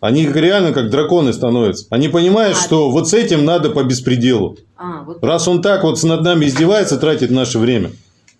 Они реально как драконы становятся. Они понимают, А. что вот с этим надо по беспределу. А, вот. Раз он так вот над нами издевается, тратит наше время.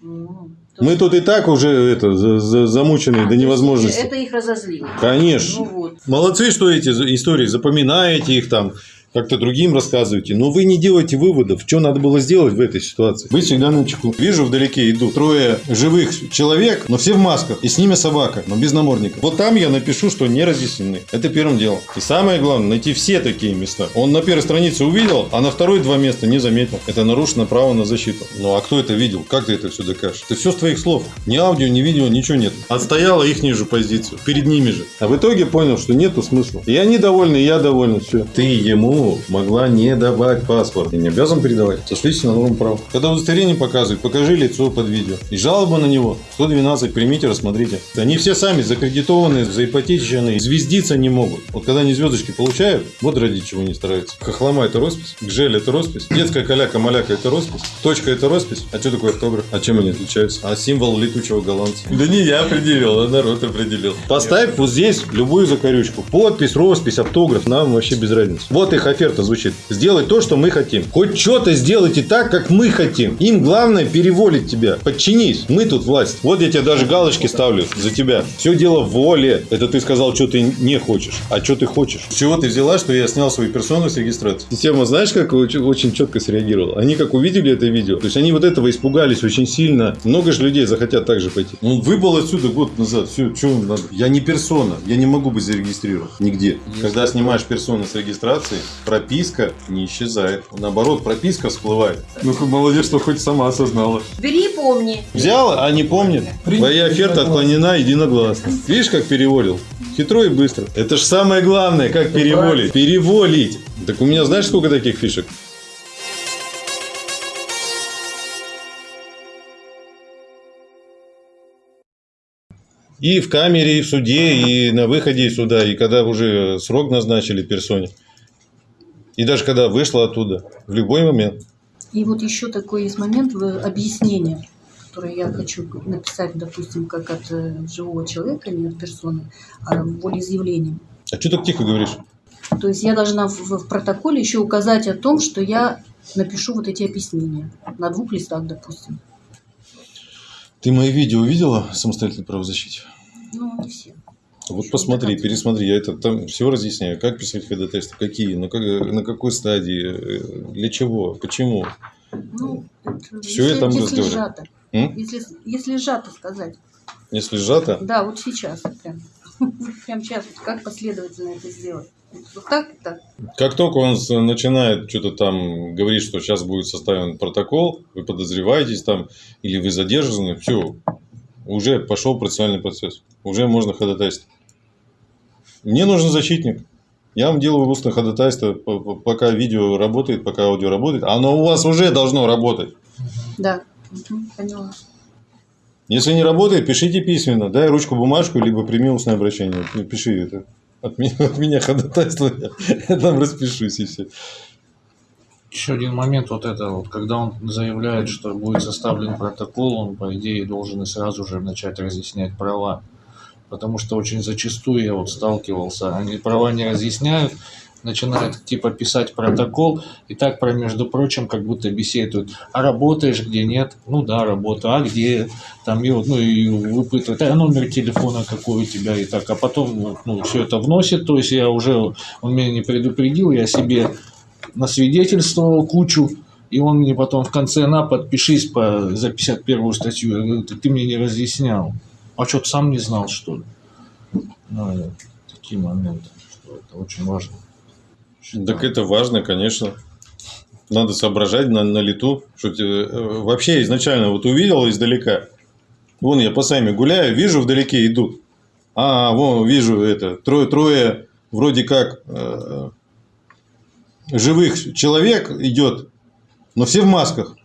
ну, Мы тут и так уже это, за- за- замучены А, до невозможности. Это их разозлило. Конечно. Ну вот. Молодцы, что эти истории запоминаете их там, как-то другим рассказываете. Но вы не делаете выводов, что надо было сделать в этой ситуации. Быть всегда на чеку. Вижу, вдалеке идут трое живых человек, но все в масках. И с ними собака, но без намордника. Вот там я напишу, что не разъяснены. Это первым делом. И самое главное, найти все такие места. Он на первой странице увидел, а на второй два места не заметил. Это нарушено право на защиту. Ну а кто это видел? Как ты это все докажешь? Это все с твоих слов. Ни аудио, ни видео, ничего нет. Отстояла их же позицию. Перед ними же. А в итоге понял, что нету смысла. И они довольны, и я доволен. Все. Ты ему могла не давать паспорт. Ты не обязан передавать. Сошлись на норму права. Когда удостоверение показывают, покажи лицо под видео. И жалоба на него. 112, примите, рассмотрите. Они все сами закредитованы, заипотечены. Звездиться не могут. Вот когда они звездочки получают, вот ради чего не стараются. Хохлома это роспись, гжель это роспись, детская каляка-маляка это роспись, точка это роспись. А что такое автограф? А чем они отличаются? А символ летучего голландца? Да не я определил, а народ определил. Поставь вот здесь любую закорючку. Подпись, роспись, автограф. Нам вообще без разницы. Вот их оферта звучит. Сделай то, что мы хотим. Хоть что-то сделайте так, как мы хотим. Им главное переволить тебя. Подчинись. Мы тут власть. Вот я тебе даже галочки ставлю за тебя. Все дело в воле. Это ты сказал, что ты не хочешь. А что ты хочешь? С чего ты взяла, что я снял свою персону с регистрации? Система, знаешь, как очень, четко среагировала? Они как увидели это видео, то есть они вот этого испугались очень сильно. Много же людей захотят также пойти. Он выбыл отсюда год назад. Все, что надо? Я не персона. Я не могу быть зарегистрирован нигде. Когда снимаешь персону с регистрации, прописка не исчезает. Наоборот, прописка всплывает. Ну, молодец, что хоть сама осознала. Бери и помни. Взяла, а не помнит. Твоя оферта отклонена единогласно. Видишь, как переволил? Хитро и быстро. Это же самое главное, как переволить. Переволить. Так у меня знаешь, сколько таких фишек? И в камере, и в суде, и на выходе из суда, и когда уже срок назначили персоне. И даже когда вышла оттуда, в любой момент. И вот еще такой есть момент в объяснении, которое я хочу написать, допустим, как от э, живого человека, не от персоны, а волеизъявлением. А что так тихо говоришь? То есть я должна в, в протоколе еще указать о том, что я напишу вот эти объяснения на двух листах, допустим. Ты мои видео видела самостоятельной правозащите? Ну, не все. Вот посмотри, пересмотри, я это там все разъясняю. Как писать ходатайство, какие, на, как- на какой стадии, э, для чего, почему. Ну, это- Всё если, я там если сжато. М? Если, если сжато сказать. Если сжато, Да, вот сейчас прям. Прям сейчас. Как последовательно это сделать? Вот так так. как только он начинает что-то там говорить, что сейчас будет составлен протокол, вы подозреваетесь там, или вы задержаны, все, уже пошел процессуальный процесс, уже можно ходатайствовать. Мне нужен защитник. Я вам делаю устное ходатайство, пока видео работает, пока аудио работает. Оно у вас уже должно работать. Да. Поняла. Если не работает, пишите письменно. Дай ручку, бумажку, либо прими устное обращение. Пиши это. От меня, от меня ходатайство, я там распишусь и все. Еще один момент вот это вот, когда он заявляет, что будет составлен протокол, он по идее должен и сразу же начать разъяснять права. Потому что очень зачастую я вот сталкивался, они права не разъясняют, начинают типа писать протокол, и так про, между прочим, как будто беседуют. А работаешь где нет? Ну да, работаю. А где? Там и ну и выпытывают, а номер телефона какой у тебя и так. А потом ну, все это вносит, то есть я уже, он меня не предупредил, я себе насвидетельствовал кучу, и он мне потом в конце на подпишись по, за 51 статью. Я говорю, ты, ты мне не разъяснял. А что, ты сам не знал, что ли? Ну, такие моменты, что это очень важно. Так это важно, конечно. Надо соображать на, на лету. Что те- э, вообще изначально вот увидел издалека. Вон я по сами гуляю, вижу вдалеке идут. А, вон вижу это. Трое-трое вроде как э, живых человек идет, но все в масках.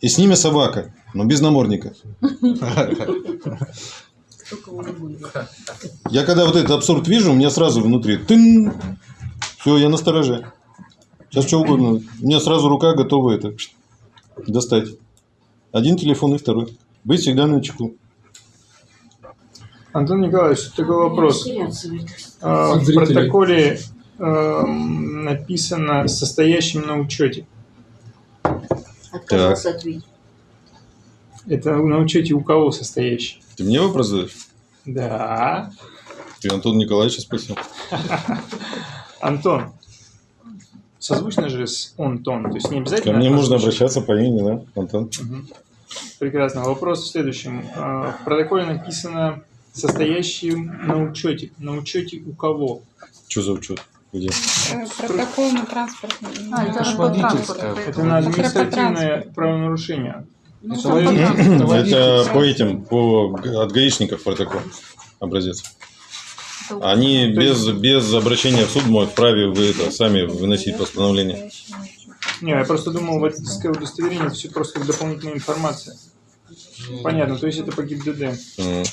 И с ними собака, но без намордника. Я когда вот этот абсурд вижу, у меня сразу внутри тын. Все, я на стороже. Сейчас что угодно. У меня сразу рука готова это достать. Один телефон и второй. Быть всегда на чеку. Антон Николаевич, такой вопрос. А, В протоколе эм, написано «состоящим на учете». Отказался ответить. Это на учете у кого состоящий? Ты мне вопрос задаешь? Да. Ты Антон Николаевича спросил. Антон. Созвучно же с он-тон, то есть не Ко обязательно... мне можно обращаться по имени, да, Антон? Мгм. Прекрасно. Вопрос в следующем. А, В протоколе написано «состоящим на учете». На учете у кого? Что за учет? Где? Э, Протокол на транспортном. А, это Это на административное транспорт. правонарушение. Ну, Это по этим, по от гаишников протокол образец. Они без, без обращения в суд могут вправе вы это сами выносить постановление. Не, я просто думал, водительское удостоверение это все просто как дополнительная информация. Понятно, то есть это по ГИБДД. М.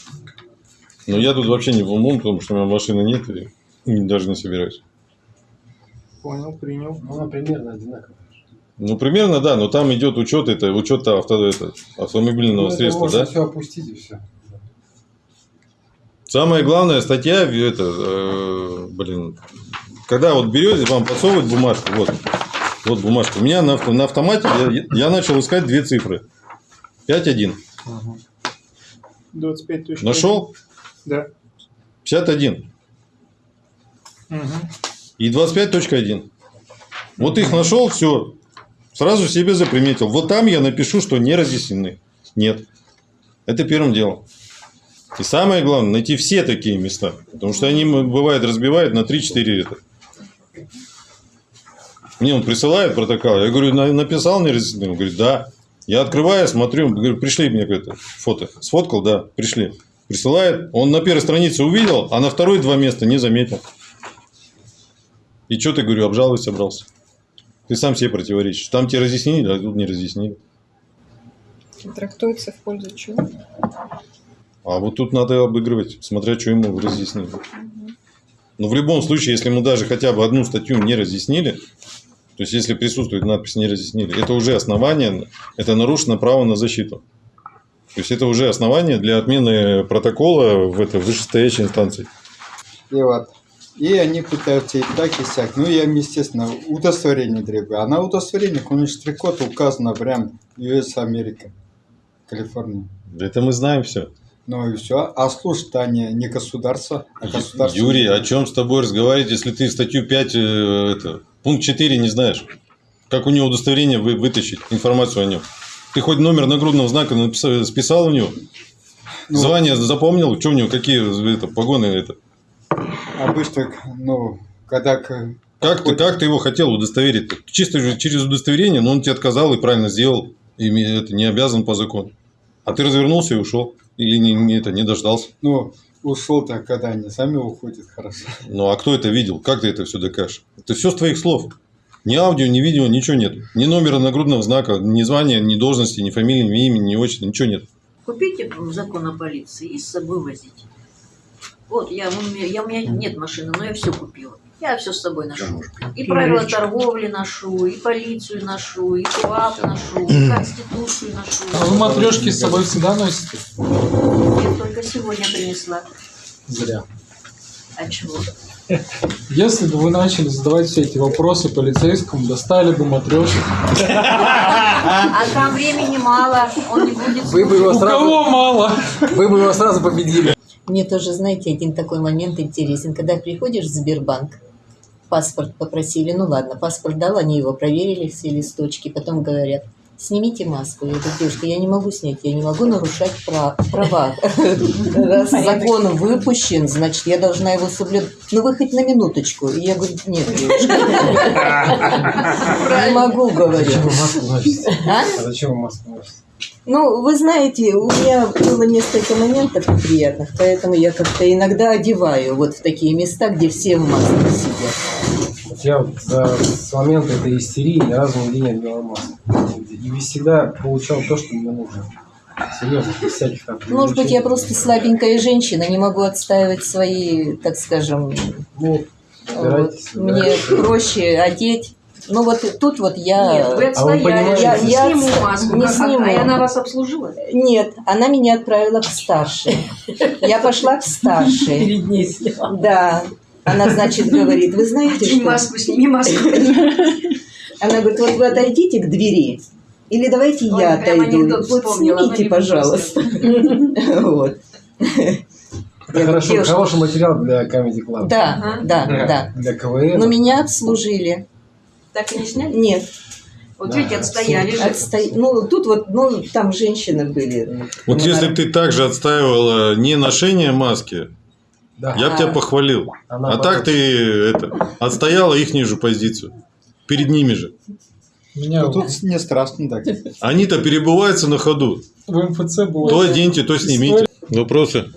Но я тут вообще не в умом, потому что у меня машины нет и и даже не собираюсь. Понял, принял. Ну, она примерно одинаковая. Ну, примерно, да, но там идет учет, это учет авто, это, автомобильного Ну, средства, да? все опустить и все. Самая главная статья, это, э, блин, когда вот берете, вам подсовывают бумажку, вот, вот бумажка. У меня на, на автомате я, я начал искать две цифры. 5-1. 25 точка. Нашел? Да. 51. Мгм. И 25.1. Вот их нашел, все. Сразу себе заприметил. Вот там я напишу, что не разъяснены. Нет. Это первым делом. И самое главное, найти все такие места. Потому что они, бывает, разбивают на 3-4 это. Мне он присылает протокол. Я говорю, «На- написал не разъяснены? Он говорит, да. Я открываю, смотрю, говорю, пришли мне это фото. Сфоткал, да, пришли. Присылает. Он на первой странице увидел, а на второй два места не заметил. И что ты, говорю, обжаловать собрался? Ты сам себе противоречишь. Там тебе разъяснили, а тут не разъяснили. Трактуется в пользу чего? А вот тут надо обыгрывать, смотря что ему разъяснили. Но в любом случае, если ему даже хотя бы одну статью не разъяснили, то есть если присутствует надпись «не разъяснили», это уже основание, это нарушено право на защиту. То есть это уже основание для отмены протокола в этой вышестоящей инстанции. И вот. И они пытаются и так, и сяк. Ну, я, естественно, удостоверение требую. А на удостоверениях у них штрих-код указано прям US Америка, Калифорния. Это мы знаем все. Ну и все. А служат они не государство, а государство. Юрий, о чем с тобой разговаривать, если ты статью 5, э, это, пункт 4 не знаешь? Как у него удостоверение вы, вытащить, информацию о нем? Ты хоть номер нагрудного знака написал, списал у него? Ну, Звание запомнил? Что у него, какие это, погоны это? Обычно, ну, когда... к- Как ты, как ты его хотел удостоверить? Чисто же через удостоверение, но он тебе отказал и правильно сделал. И это не обязан по закону. А ты развернулся и ушел. Или не, не это, не дождался. Ну, ушел-то, когда они сами уходят, хорошо. Ну а кто это видел? Как ты это все докажешь? Это все с твоих слов. Ни аудио, ни видео, ничего нет. Ни номера нагрудного знака, ни звания, ни должности, ни фамилии, ни имени, ни отчества, ничего нет. Купите закон о полиции и с собой возите. Вот, я, у меня, я, у меня нет машины, но я все купила. Я все с собой ношу. И правила торговли ношу, и полицию ношу, и КУАП ношу, и Конституцию ношу. А вы матрешки с собой всегда носите? Я только сегодня принесла. Зря. А чего? Если бы вы начали задавать все эти вопросы полицейскому, достали бы матрешек. А там времени мало, он не будет Вы бы его У сразу, кого мало? вы бы его сразу победили. Мне тоже, знаете, один такой момент интересен. Когда приходишь в Сбербанк, паспорт попросили, ну ладно, паспорт дал, они его проверили, все листочки, потом говорят, снимите маску. Я говорю, девушка, я не могу снять, я не могу нарушать пра- права. Раз закон выпущен, значит, я должна его соблюдать. Ну, вы хоть на минуточку. И я говорю, нет, девушка, не могу, говорю. А? А зачем вы маску носите? Ну, вы знаете, у меня было несколько моментов неприятных, поэтому я как-то иногда одеваю вот в такие места, где все в масках сидят. Я вот за, с момента этой истерии ни разу нигде не одевал маску. И всегда получал то, что мне нужно. Серьезно, без всяких там Может быть, я просто слабенькая женщина, не могу отстаивать свои, так скажем, Ну, вот, мне проще одеть. Ну вот тут вот я... Нет, вы А вы отстояли, я, я не сниму маску. не Как- а- сниму. А она вас обслужила? Нет, она меня отправила к старшей. Я пошла к старшей. Перед ней сняла. Да. Она, значит, говорит, вы знаете, что... маску, сними маску. Она говорит, вот вы отойдите к двери, или давайте Ой, я отойду. Вот снимите, пожалуйста. Вот. Это хорошо, хороший материал для Comedy Club. Да, Да. да. Для КВН. Но меня обслужили. Так и не сняли? Нет, Вот Да, видите, отстояли же. отсто- ну тут вот, ну там женщины были. Вот Ну, если бы ты также отстаивала не ношение маски, Да. я бы тебя похвалил. Она А так ты это, отстояла их ниже позицию. Перед ними же. Меня Ну, тут не страшно так. Они-то перебываются на ходу. в МФЦ было... То оденьте, то снимите. Вопросы?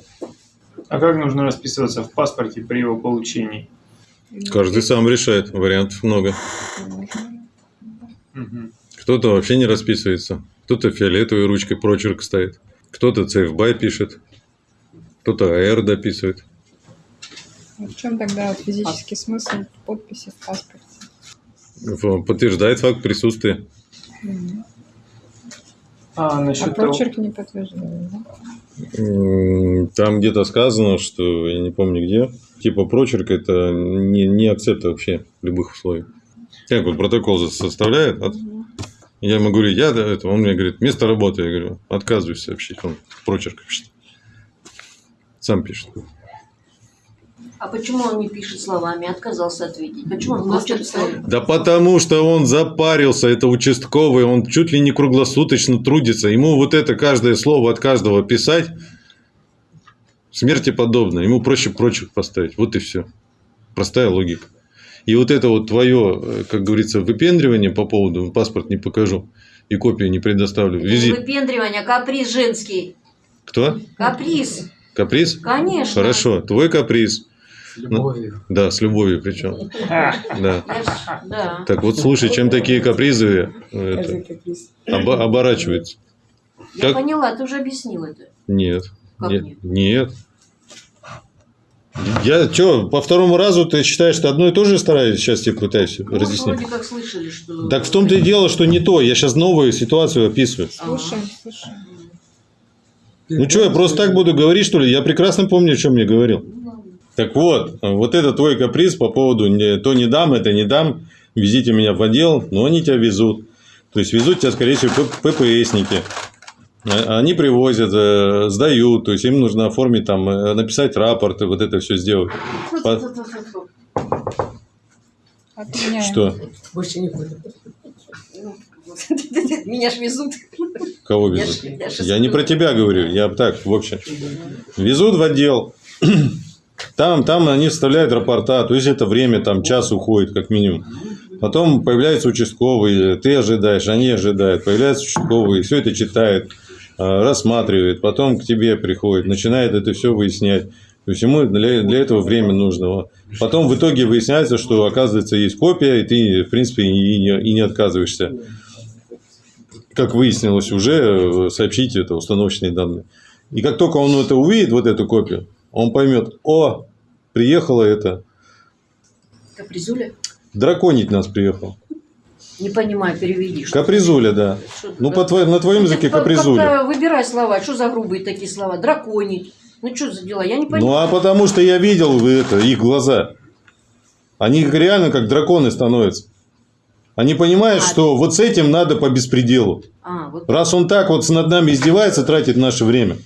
А как нужно расписываться в паспорте при его получении? Каждый сам решает. Вариантов много. Кто-то вообще не расписывается. Кто-то фиолетовой ручкой прочерк ставит. Кто-то CFBY пишет. Кто-то AR дописывает. В чем тогда физический смысл подписи в паспорте? Подтверждает факт присутствия. А, А насчет того... прочерк не подтверждает, да? Там где-то сказано, что я не помню где. Типа прочерк это не, не акцепт вообще любых условий. Как вот протокол составляет, от- я ему говорю, я да, это, он мне говорит, место работы, я говорю, отказываюсь сообщить, он прочерк пишет. Сам пишет. А почему он не пишет словами, отказался ответить? Почему он молчит? Да потому что он запарился, это участковый, он чуть ли не круглосуточно трудится. Ему вот это каждое слово от каждого писать смерти подобно. Ему проще прочерк поставить. Вот и все. Простая логика. И вот это вот твое, э, как говорится, выпендривание по поводу паспорт не покажу и копию не предоставлю. Визит. выпендривание, а каприз женский. Кто? Каприз. Каприз? Конечно. Хорошо. Твой каприз. С любовью. Да, с любовью причем. Да. Так вот, слушай, чем такие капризы э, это, оба- оборачиваются? Я Как? поняла, ты уже объяснил это. Нет. Как нет. нет? Я что, по второму разу ты считаешь, что одно и то же стараюсь сейчас тебе пытаюсь Ну, разъяснить? вроде как слышали, что... Так в том-то и дело, что не то. Я сейчас новую ситуацию описываю. Слушаем, слушаем. Ну что, я просто так буду говорить, что ли? Я прекрасно помню, о чем я говорил. Так вот, вот это твой каприз по поводу не- то не дам, это не дам, везите меня в отдел, но они тебя везут. То есть везут тебя, скорее всего, ППСники. А- Они привозят, э, сдают, то есть им нужно оформить там, э, написать рапорт, и вот это все сделать. По- Отменяем. Что? Больше не буду. Меня ж везут. Кого Я везут? ж- я ж Я не про тебя говорю, я так, в общем. Везут в отдел. Там, там они вставляют рапорта, то есть это время, там час уходит как минимум. Потом появляется участковый, ты ожидаешь, они ожидают, появляется участковый, все это читает, а, рассматривает, потом к тебе приходит, начинает это все выяснять. То есть ему для, для этого время нужно. Потом в итоге выясняется, что оказывается есть копия, и ты, в принципе, и не, и не отказываешься как выяснилось уже, э, сообщить это установочные данные. И как только он это увидит, вот эту копию, он поймет, о, приехало это, Капризуля? драконить нас приехал. Не понимаю, переведи. что- Капризуля, да. что Ну, по твоей- на твоем Ну, языке капризуля. Выбирай слова. Что за грубые такие слова? Драконить. Ну, что за дела? Я не Ну, понимаю. а потому что я видел это, их глаза. Они реально как драконы становятся. Они понимают, А, что вот с этим надо по беспределу. А, вот. Раз он так вот над нами издевается, тратит наше время.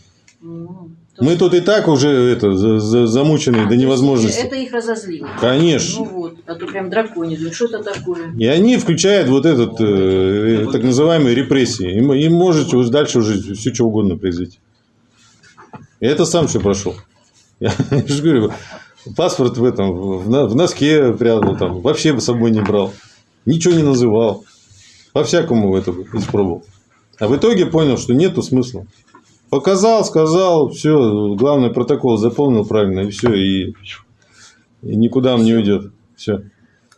То Мы есть- тут и так уже это, за- за- замученные А, до невозможности. Это их разозлило. Конечно. Ну вот, а то прям драконит. Ну, что это такое? И они включают вот этот э, так называемые репрессии. Им, им может уже дальше уже все что угодно произойти. И это сам все прошел. Я, же говорю, паспорт в этом в, в носке прятал, там, вообще с собой не брал. Ничего не называл. По-всякому это испробовал. А в итоге понял, что нету смысла. Показал, сказал, все, главный протокол заполнил правильно, и все, и, и никуда он не уйдет. Все.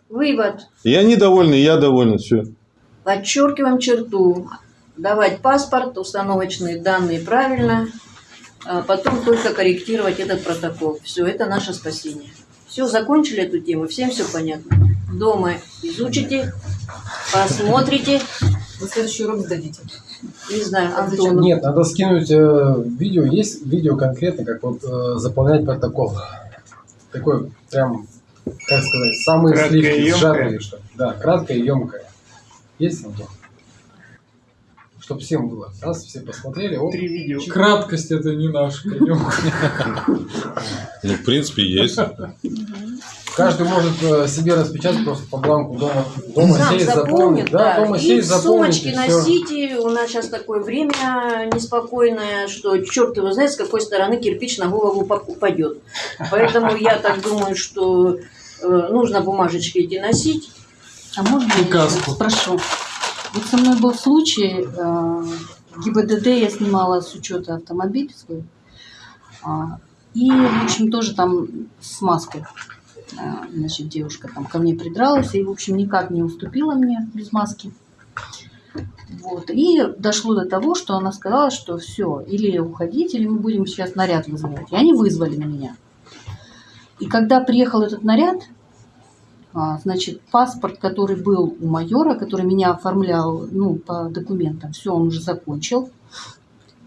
Вывод. Довольны, и я доволен, все. Подчеркиваем черту. Давать паспорт, установочные данные правильно, а потом только корректировать этот протокол. Все, это наше спасение. Все, закончили эту тему, всем все понятно. Дома изучите, посмотрите, На следующий урок сдадите. Не знаю, А зачем? Антону. Нет, надо скинуть э, видео. Есть видео конкретно, как вот э, заполнять протокол. Такой прям как сказать, самые Краткое сливки сжатые, что. Да, краткое и емкое. Есть Антон? Чтобы всем было. Раз, все посмотрели, оп, Три видео. Краткость это не наш конек. Ну, в принципе, есть. Каждый может э, себе распечатать просто по бланку дома. Дома Сам сесть, заполнить. Да, да. дома и сесть, сумочке и носите. У нас сейчас такое время неспокойное, что черт его знает, с какой стороны кирпич на голову поп- упадет. Поэтому я так думаю, что э, нужно бумажечки эти носить. А можно И каску. спрошу? Вот со мной был случай, э, ГИБДД я снимала с учета автомобиль свой. А, И, в общем, тоже там с маской. А, Значит, девушка там ко мне придралась и, в общем, никак не уступила мне без маски. Вот. И дошло до того, что она сказала, что все, или уходить, или мы будем сейчас наряд вызывать. И они вызвали на меня. И когда приехал этот наряд, а, значит, паспорт, который был у майора, который меня оформлял, ну, по документам, все, он уже закончил.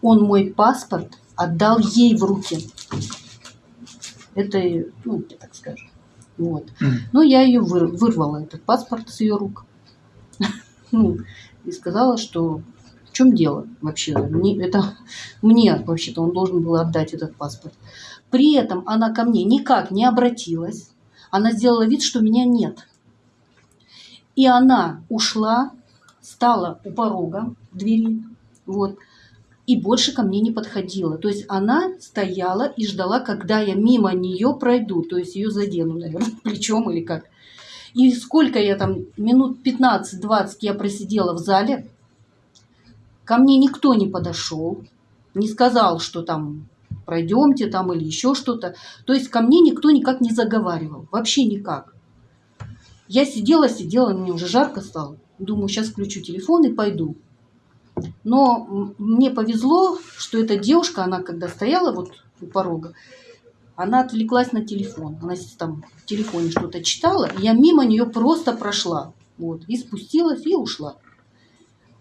Он мой паспорт отдал ей в руки. Это, ну, так скажем. Вот. Ну, я ее выр- вырвала, этот паспорт с ее рук. Ну, и сказала, что в чем дело вообще? Мне, это мне вообще-то он должен был отдать этот паспорт. При этом она ко мне никак не обратилась. Она сделала вид, что меня нет. И она ушла, стала у порога двери, вот, и больше ко мне не подходила. То есть она стояла и ждала, когда я мимо нее пройду, то есть ее задену, наверное, плечом или как. И сколько я там, минут 15-20 я просидела в зале, ко мне никто не подошел, не сказал, что там пройдемте там или еще что-то. То есть ко мне никто никак не заговаривал, вообще никак. Я сидела, сидела, мне уже жарко стало. Думаю, сейчас включу телефон и пойду. Но мне повезло, что эта девушка, она когда стояла вот у порога, она отвлеклась на телефон. Она там в телефоне что-то читала, и я мимо нее просто прошла. Вот, и спустилась, и ушла.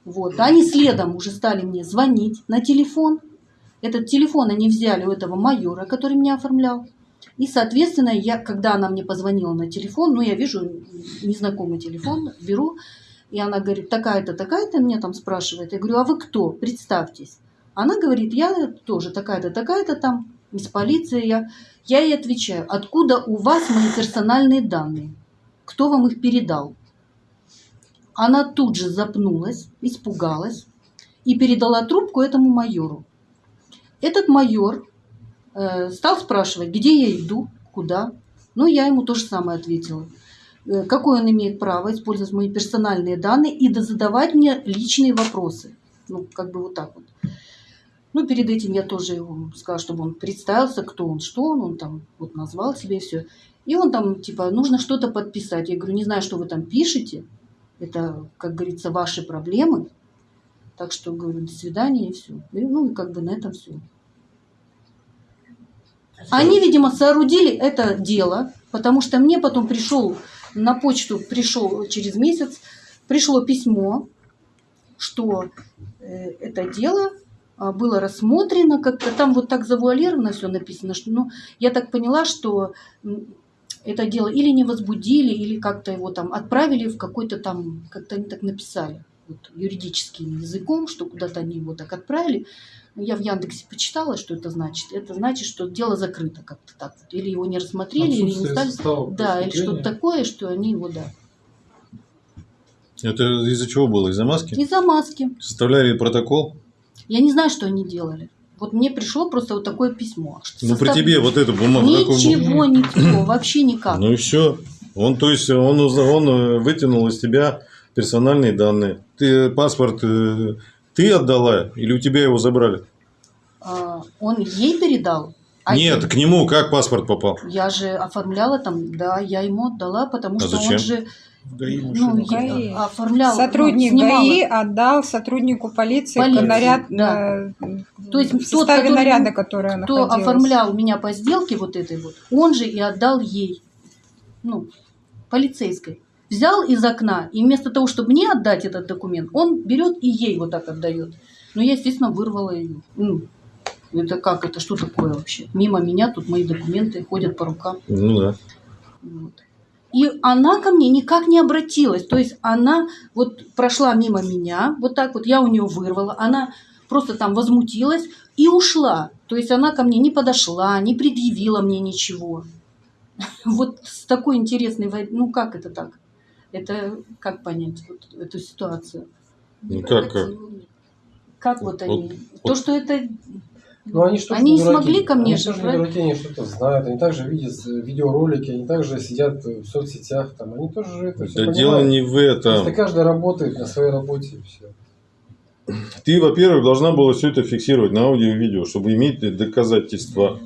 Вот. Они следом уже стали мне звонить на телефон. Этот телефон они взяли у этого майора, который меня оформлял. И, соответственно, я, когда она мне позвонила на телефон, ну, я вижу незнакомый телефон, беру, и она говорит, такая-то, такая-то, меня там спрашивает. Я говорю, а вы кто? Представьтесь. Она говорит, я тоже такая-то, такая-то там, из полиции. Я, я ей отвечаю, откуда у вас мои персональные данные? Кто вам их передал? Она тут же запнулась, испугалась и передала трубку этому майору. Этот майор э, стал спрашивать, где я иду, куда. Ну, я ему то же самое ответила. Э, какое он имеет право использовать мои персональные данные и да задавать мне личные вопросы. Ну, как бы вот так вот. Ну, перед этим я тоже ему сказала, чтобы он представился, кто он, что он, он там вот назвал себе все. И он там, типа, нужно что-то подписать. Я говорю, не знаю, что вы там пишете. Это, как говорится, ваши проблемы. Так что, говорю, до свидания и все. И, ну, и как бы на этом все. Они, видимо, соорудили это дело, потому что мне потом пришел на почту, пришел через месяц, пришло письмо, что э, это дело а, было рассмотрено, как-то там вот так завуалировано все написано, что, ну, я так поняла, что это дело или не возбудили, или как-то его там отправили в какой-то там, как-то они так написали, вот, юридическим языком, что куда-то они его так отправили. Ну, Я в Яндексе почитала, что это значит. Это значит, что дело закрыто как-то так. вот. Или его не рассмотрели, или не стали. Да, или что-то такое, что они его, да. Это из-за чего было? Из-за маски? Из-за маски. Составляли протокол? Я не знаю, что они делали. Вот мне пришло просто вот такое письмо. что Ну, при состав- тебе вот эту бумагу. такую- Ничего, никто, вообще никак. Ну и все. Он, то есть, он, он вытянул из тебя персональные данные. Ты паспорт э, ты отдала или у тебя его забрали? А, Он ей передал. а Нет, я- к нему как паспорт попал? Я же оформляла там, да, я ему отдала, потому А что зачем? он же ГАИ ну, я- ГАИ. оформлял, ну, Сотрудник снимала. ГАИ отдал сотруднику полиции, Полиции, наряд да. на- То есть в тот, который- наряда, который Кто оформлял меня по сделке вот этой вот, он же и отдал ей, ну, полицейской. Взял из окна, и вместо того, чтобы мне отдать этот документ, он берет и ей вот так отдает. Ну, я, естественно, вырвала ее. Ну, это как, это что такое вообще? Мимо меня тут мои документы ходят по рукам. Ну да. Вот. И она ко мне никак не обратилась. То есть она вот прошла мимо меня, вот так вот я у нее вырвала, она просто там возмутилась и ушла. То есть она ко мне не подошла, не предъявила мне ничего. Вот с такой интересной, ну как это так? Это как понять вот эту ситуацию? Ну как, как? Как вот они? Вот- То, что это... Ну, они что Они не смогли ко мне они же, тоже не дураки, они что-то знают, они также видят э, видеоролики, они также сидят в соцсетях, там, они тоже это все Да дело не в этом. Просто каждый работает на своей работе и все. Ты, во-первых, должна была все это фиксировать на аудио и видео, чтобы иметь доказательства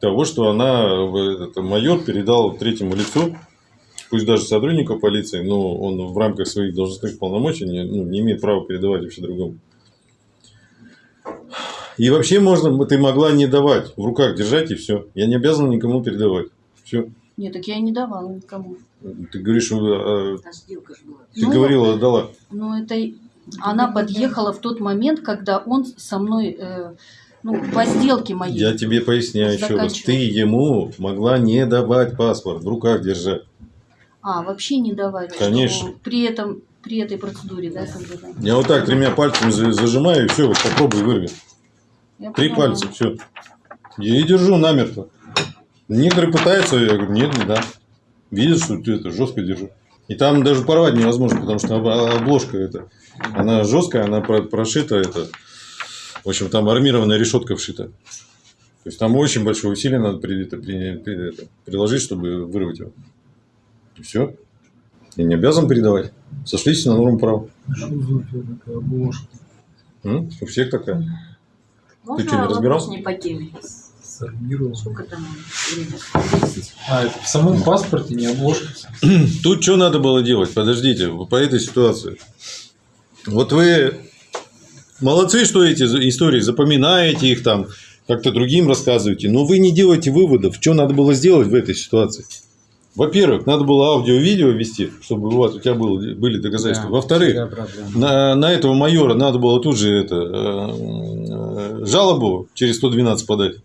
того, что она, в- это, майор, передал третьему лицу, пусть даже сотруднику полиции, но он в рамках своих должностных полномочий не, ну, не имеет права передавать вообще другому. И вообще можно, ты могла не давать, в руках держать и все. Я не обязан никому передавать. Все. Нет, так я и не давала никому. Ты говоришь, что, А сделка же была. ты Ну, говорила, отдала. Ну, это она подъехала в тот момент, когда он со мной, э, ну, по сделке моей. Я тебе поясняю еще раз. Ты ему могла не давать паспорт, в руках держать. А, вообще не что Конечно. При этом, при этой процедуре, да, да. Я вот так тремя пальцами за- зажимаю, и все, вот попробуй вырви. Я Три поняла. пальца, все. Я и держу намертво. Некоторые пытаются, я говорю, нет, не да. Видят, что ты это жестко держу. И там даже порвать невозможно, потому что об- обложка это, она жесткая, она про- прошита, это, в общем, там армированная решетка вшита. То есть там очень большое усилие надо при- при- приложить, чтобы вырвать его. И все. Я не обязан передавать. Сошлись на норму права. Что за такая обложка? М? У всех такая. Можно что, не вопрос разбирался? не по теме? Сармировал. Сколько там. А, это в самом паспорте не обложка. Тут что надо было делать? Подождите, по этой ситуации. Вот вы молодцы, что эти истории запоминаете их там, как-то другим рассказываете, но вы не делаете выводов, что надо было сделать в этой ситуации. Во-первых, надо было аудио-видео вести, чтобы у вас у тебя было, были доказательства. Во-вторых, на, на этого майора надо было тут же это, э, э, жалобу через 112 подать.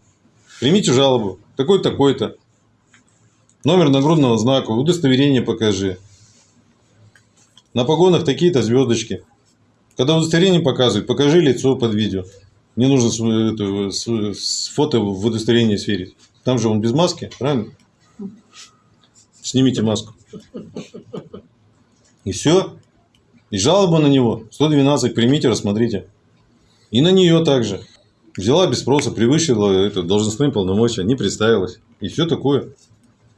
Примите жалобу. Такой-то, такой-то. Номер нагрудного знака, удостоверение покажи. На погонах такие-то звездочки. Когда удостоверение показывают, покажи лицо под видео. Мне нужно с, это, с- с фото в удостоверение сверить. Там же он без маски, правильно? Снимите маску. И все. И жалоба на него. 112 примите, рассмотрите. И на нее также. Взяла без спроса, превысила это, должностные полномочия, не представилась. И все такое.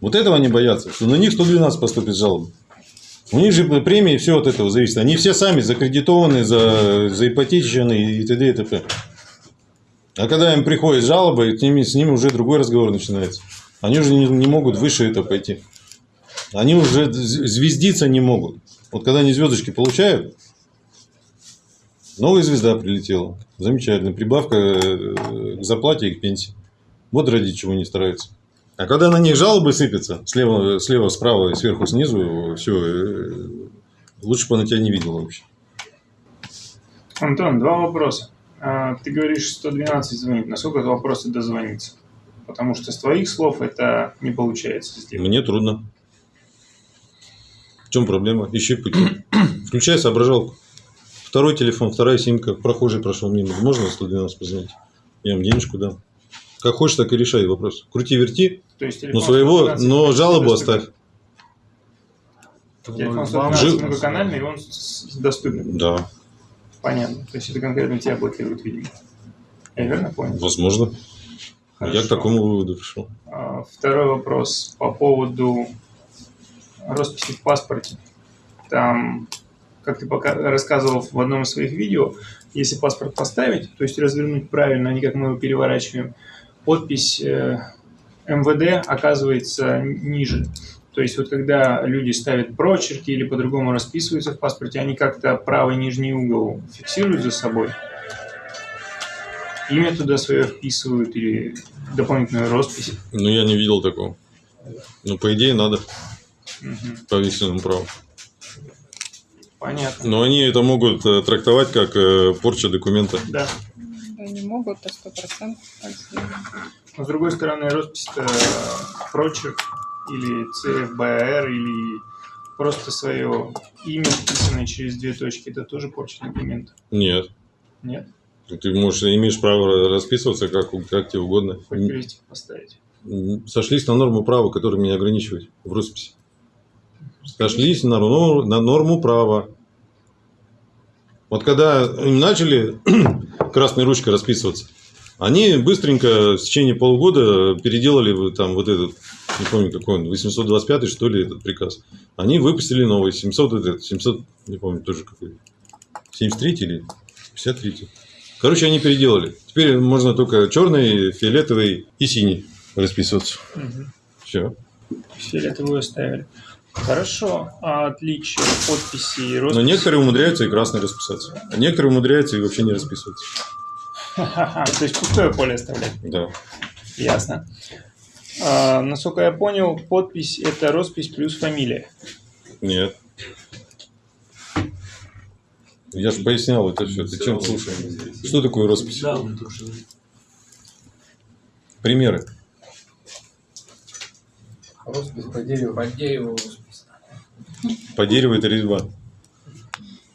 Вот этого они боятся, что на них 112 поступит жалоба. У них же премии все от этого зависит. Они все сами закредитованы, за, заипотечены и т.д. и т.п. А когда им приходит жалоба, с ними, с ними уже другой разговор начинается. Они уже не, не могут выше это пойти. Они уже звездиться не могут. Вот когда они звездочки получают, новая звезда прилетела. Замечательно. Прибавка э, к зарплате и к пенсии. Вот ради чего не стараются. А когда на них жалобы сыпятся, слева, слева, справа и сверху, снизу, все, лучше бы она тебя не видела вообще. Антон, два вопроса. А, Ты говоришь 112 звонить. Насколько это вопросы дозвониться? Потому что с твоих слов это не получается сделать. Мне трудно. В чем проблема? Ищи пути. Включай соображалку. Второй телефон, вторая симка. Прохожий прошел мимо. Можно 112 позвонить? Я вам денежку дам. Как хочешь, так и решай вопрос. Крути-верти, То есть но своего, 112 но жалобу оставь. Телефон Вам 112 Жил- многоканальный, и он с- доступен. Да, Понятно. То есть это конкретно тебя блокирует, видимо. Я верно понял? возможно. Я Хорошо. к такому выводу пришел. А, Второй вопрос по поводу росписи в паспорте. Там, как ты пока рассказывал в одном из своих видео, если паспорт поставить, то есть развернуть правильно, а не как мы его переворачиваем, подпись э, МВД оказывается ниже. То есть вот когда люди ставят прочерки или по-другому расписываются в паспорте, они как-то правый нижний угол фиксируют за собой, имя туда свое вписывают или дополнительную роспись. Но я не видел такого. Ну, по идее, надо По вексельному праву. Понятно. Но они это могут э, трактовать как э, порча документа. Да. Да, не могут, а сто процентов. Но с другой стороны, роспись это прочерк или ЦФБР или просто свое имя, вписанное через две точки, это тоже порча документа? Нет. Нет? Ты можешь, имеешь право расписываться как, как тебе угодно. Хоть крестик поставить. Сошлись на норму права, которая меня ограничивает в росписи. Сошлись на, нор- на норму права. Вот когда им начали красной ручкой расписываться, они быстренько в течение полугода переделали там вот этот, не помню какой он, 825 что ли этот приказ. Они выпустили новый, 700, этот, 700, не помню тоже какой, 73 или 53. Короче, они переделали. Теперь можно только черный, фиолетовый и синий расписываться. Мгм. Все. Фиолетовую оставили. Хорошо. А отличие подписи и Но росписи? некоторые умудряются и красный расписаться. А некоторые умудряются и вообще не расписываться. Ха-ха-ха, То есть пустое поле оставлять. Да. Ясно. А, насколько я понял, подпись это роспись плюс фамилия. Нет. Я же пояснял это все. Ты чем слушаешь? Что такое роспись? Примеры. Роспись по дереву. По дереву роспись. По дереву это резьба.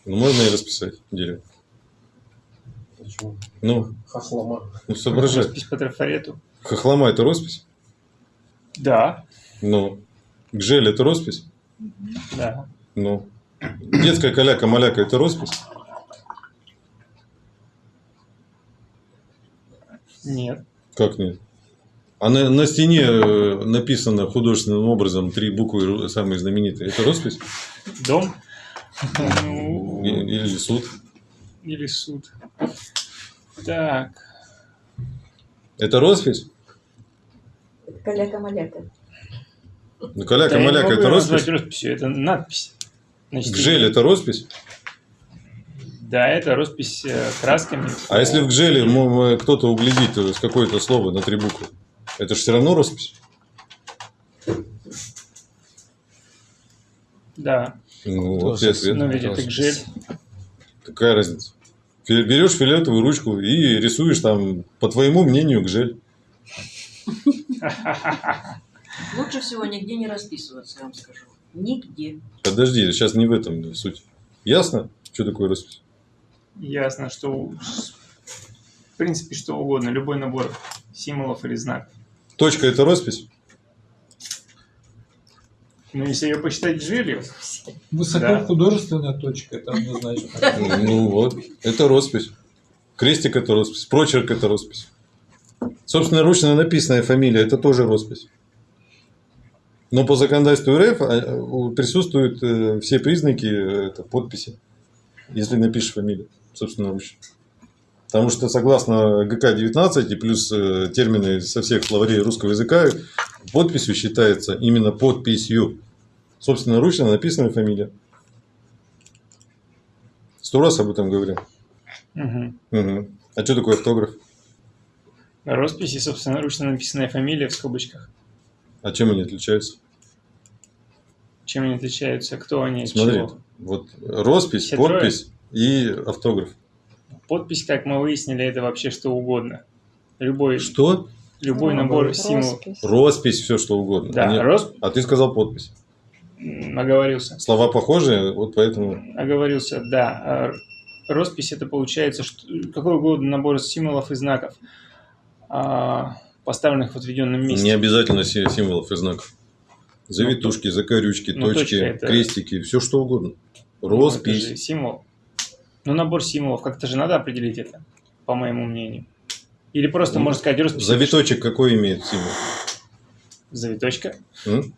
Ну, можно и расписать дерево. Почему? Ну, Хохлома. ну соображай. Роспись по трафарету. Хохлома это роспись? Да, Ну. Гжель это роспись? да. Ну. Детская каляка-маляка это роспись? Нет. Как нет? А на, на стене э, написано художественным образом три буквы ру- самые знаменитые. Это роспись? Дом. Ну, Или суд? или суд. Так. Это роспись? Каляка-маляка. Ну, каляка-маляка это роспись? росписью, это надпись. на стене. Гжель это роспись? Да, это роспись э, красками. А если в гжеле кто-то углядит э, с какое-то слово на три буквы, это же все равно роспись? Да, Ну, вот и ответ. но ведь это гжель. Какая разница? Берешь фиолетовую ручку и рисуешь там, по твоему мнению, гжель. Лучше всего нигде не расписываться, я вам скажу. Нигде. Подожди, сейчас не в этом суть. Ясно, что такое роспись? Ясно, что в принципе что угодно, любой набор символов или знаков. Точка это роспись? Но если ее посчитать гжелью, Высокохудожественная точка, это однозначно. Ну вот, это роспись. Крестик это роспись, прочерк это роспись. Собственно, ручно написанная фамилия это тоже роспись. Но по законодательству РФ а, присутствуют э, все признаки э, это, подписи, если напишешь фамилию, собственно, ручно. Потому что согласно ГК-19 и плюс э, термины со всех словарей русского языка, подписью считается именно подписью. Собственно, ручно написанная фамилия. Сто раз об этом говорил. Мгм. Мгм. А что такое автограф? роспись и собственноручно написанная фамилия в скобочках. А чем они отличаются? Чем они отличаются? Кто они? от Смотри, чего? вот роспись, Все трое? подпись и автограф. Подпись, как мы выяснили, это вообще что угодно. Любой, Что? любой Ну, набор роспись. символов. Роспись. Все что угодно. Да, А нет- росп... А ты сказал подпись. оговорился. Слова похожие, вот поэтому. Оговорился, да. А Роспись это получается что, какой угодно набор символов и знаков, а, поставленных в отведенном месте. Не обязательно си- символов и знаков. Завитушки, закорючки, ну, точки, точка это- крестики, все что угодно. Ну, это же Роспись. символ. Ну, набор символов, как-то же надо определить это, по моему мнению. Или просто, Ну, можно сказать, роспись. Завиточек какой имеет символ? Завиточка. М?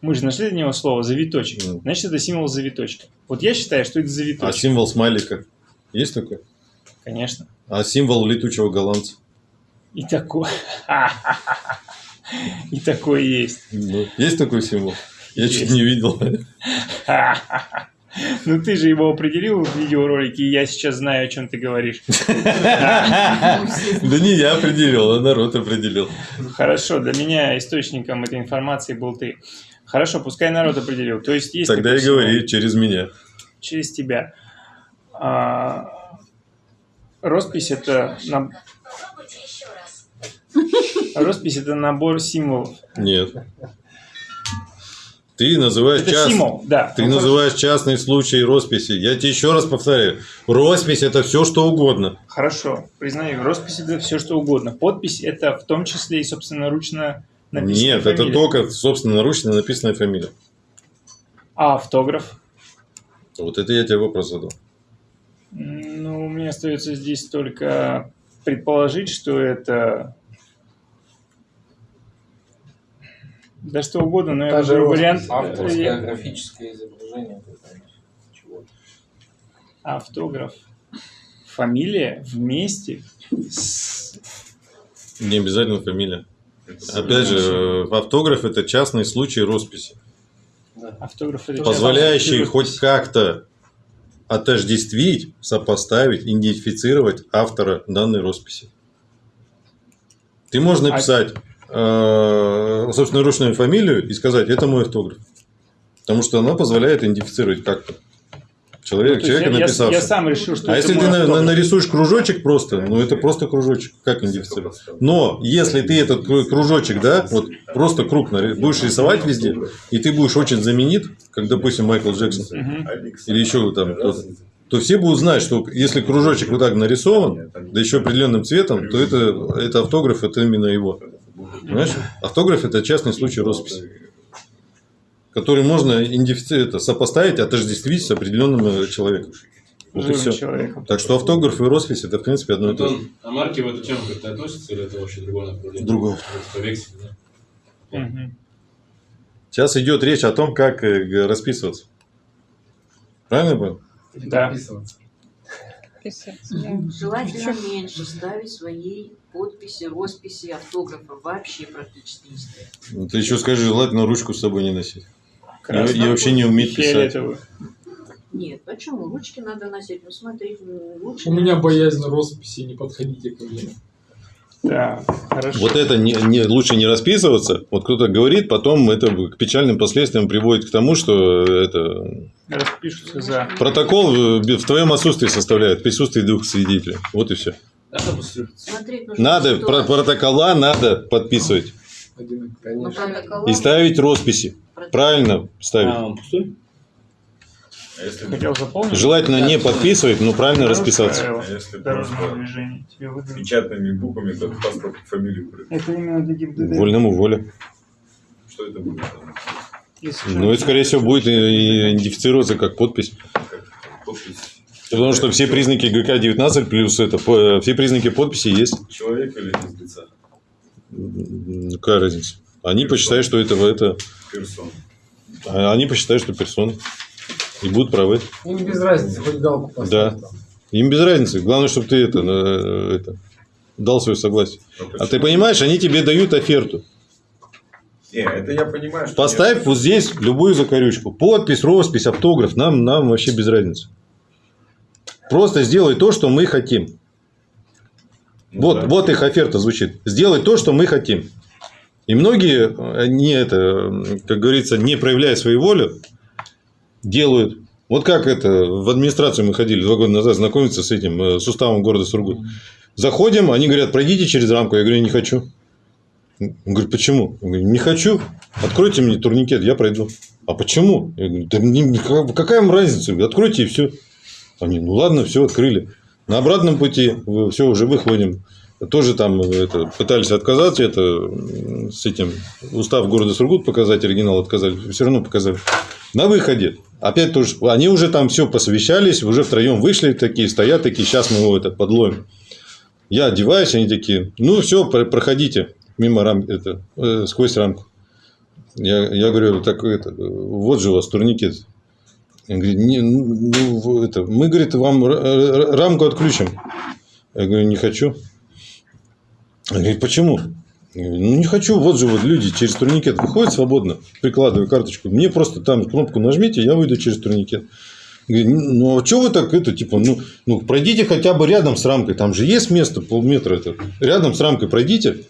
Мы же нашли для него слово завиточек. Ну. Значит, это символ завиточка. Вот я считаю, что это А завиточек. символ смайлика есть такой? Конечно. А символ летучего голландца? И такой. И такой есть. Ну, есть такой символ? Я чуть не видел. Ну ты же его определил в видеоролике, и я сейчас знаю, о чем ты говоришь. Да не я определил, а народ определил. Хорошо, для меня источником этой информации был ты. Хорошо, пускай народ определил. То есть есть Тогда и говори через меня. через тебя. А, роспись это роспись это набор символов. Нет. Ты называешь Это част- символ, да. Ты Ну, называешь частные случаи росписи. Я тебе еще раз повторяю. Роспись это все, что угодно. Хорошо, признаю, роспись это все что угодно. Подпись это в том числе и собственноручно написанная Нет, это фамилия. только собственноручно написанная фамилия. А автограф? Вот это я тебе вопрос задал. Ну, мне остается здесь только предположить, что это... Да что угодно, но я выберу вариант... Авторское графическое изображение. Автограф. Фамилия вместе с... Не обязательно фамилия. Опять же, э, автограф это частный случай росписи, Автограф это позволяющий хоть как-то отождествить, сопоставить, идентифицировать автора данной росписи. Ты можешь А- написать собственноручную фамилию и сказать, это мой автограф. Потому что она позволяет идентифицировать как-то человека, Ну, человека я- я, написавшего. я сам решил, что А если ты на- нарисуешь кружочек просто, ну это просто кружочек, как идентифицировать? Но если ты этот кру- кружочек, да, вот просто круг будешь рисовать везде, и ты будешь очень знаменит, как, допустим, Майкл Джексон, Мгм. или еще там кто-то, то все будут знать, что если кружочек вот так нарисован, да еще определенным цветом, то это, это автограф, это именно его. Понимаешь? Автограф – это частный случай росписи, который можно это, сопоставить, отождествить с определенным э, человеком. Вот и все. человеком. Так что автограф и роспись это в принципе одно и то же. А марки в эту тему как-то относятся или это вообще другое направление? Другое. Это по векселю, да? Мгм. Сейчас идет речь о том, как э, расписываться. Правильно я понял? Да. Писаться, да. Желательно меньше ставить своей подписи, росписи, автографа. Вообще практически не ставить. Ну, Ты еще скажи, желательно ручку с собой не носить. Красный. и вообще не уметь писать. Нет, почему? Ручки надо носить. Ну, смотри, м, лучше... У меня боязнь росписи, не подходите ко мне. Да, хорошо. Вот это не, не- лучше не расписываться. Вот кто-то говорит, потом это к печальным последствиям приводит к тому, что это Распишутся за... протокол в твоем отсутствии составляет, в присутствии двух свидетелей. Вот и все. Смотреть Надо, про- протокола надо подписывать. Один Ну, И ставить росписи. Правильно ставить. А, он пустой? Желательно не подписывать, но правильно расписаться. А Дорожного движения. Тебе печатными буквами, то паспорт фамилию. Это именно для ГИБДД. Вольному воля. Что это будет? Ну, это, скорее всего, будет и- и идентифицироваться как подпись. Подпись Потому что все признаки ГК-19 плюс это, по- все признаки подписи есть. человека или лица? Какая разница? Они посчитают, что это, это Персон. а они посчитают, что персона. И будут правы. Им без разницы, хоть галку поставить. Да. Им без разницы. Главное, чтобы ты это, это дал свое согласие. Но А ты понимаешь, они тебе дают оферту. Не, это я понимаю, что... Поставь нет. вот здесь любую закорючку. Подпись, роспись, автограф. Нам, нам вообще без разницы. Просто сделай то, что мы хотим. Ну Вот, да. вот их оферта звучит. Сделай то, что мы хотим. И многие, не это, как говорится, не проявляя свою волю, делают. Вот как это, в администрацию мы ходили два года назад знакомиться с этим, э, уставом города Сургут. Заходим, они говорят, пройдите через рамку. Я говорю, не хочу. Он говорит, почему? Я говорю, не хочу. Откройте мне турникет, я пройду. А почему? Я говорю, да какая вам разница? Откройте и все. Они, ну ладно, все, открыли. На обратном пути все, уже выходим. Тоже там э, это, пытались отказаться, это с этим устав города Сургут показать, оригинал отказали, все равно показали. На выходе, опять тоже, они уже там все посовещались, уже втроем вышли такие, стоят такие, сейчас мы его это подловим. Я одеваюсь, они такие, ну все, проходите мимо рам, это, э, сквозь рамку. Я, я говорю, так это, вот же у вас турникет. Он говорит, не, ну, ну, это, мы, говорит, вам рамку отключим. Я говорю, не хочу. Он говорит, почему? Ну, не хочу. Вот же вот люди через турникет выходят свободно, прикладывая карточку. Мне просто там кнопку нажмите, я выйду через турникет. Говорит, ну, а что вы так это, типа, ну, ну, пройдите хотя бы рядом с рамкой. Там же есть место, полметра это. Рядом с рамкой пройдите.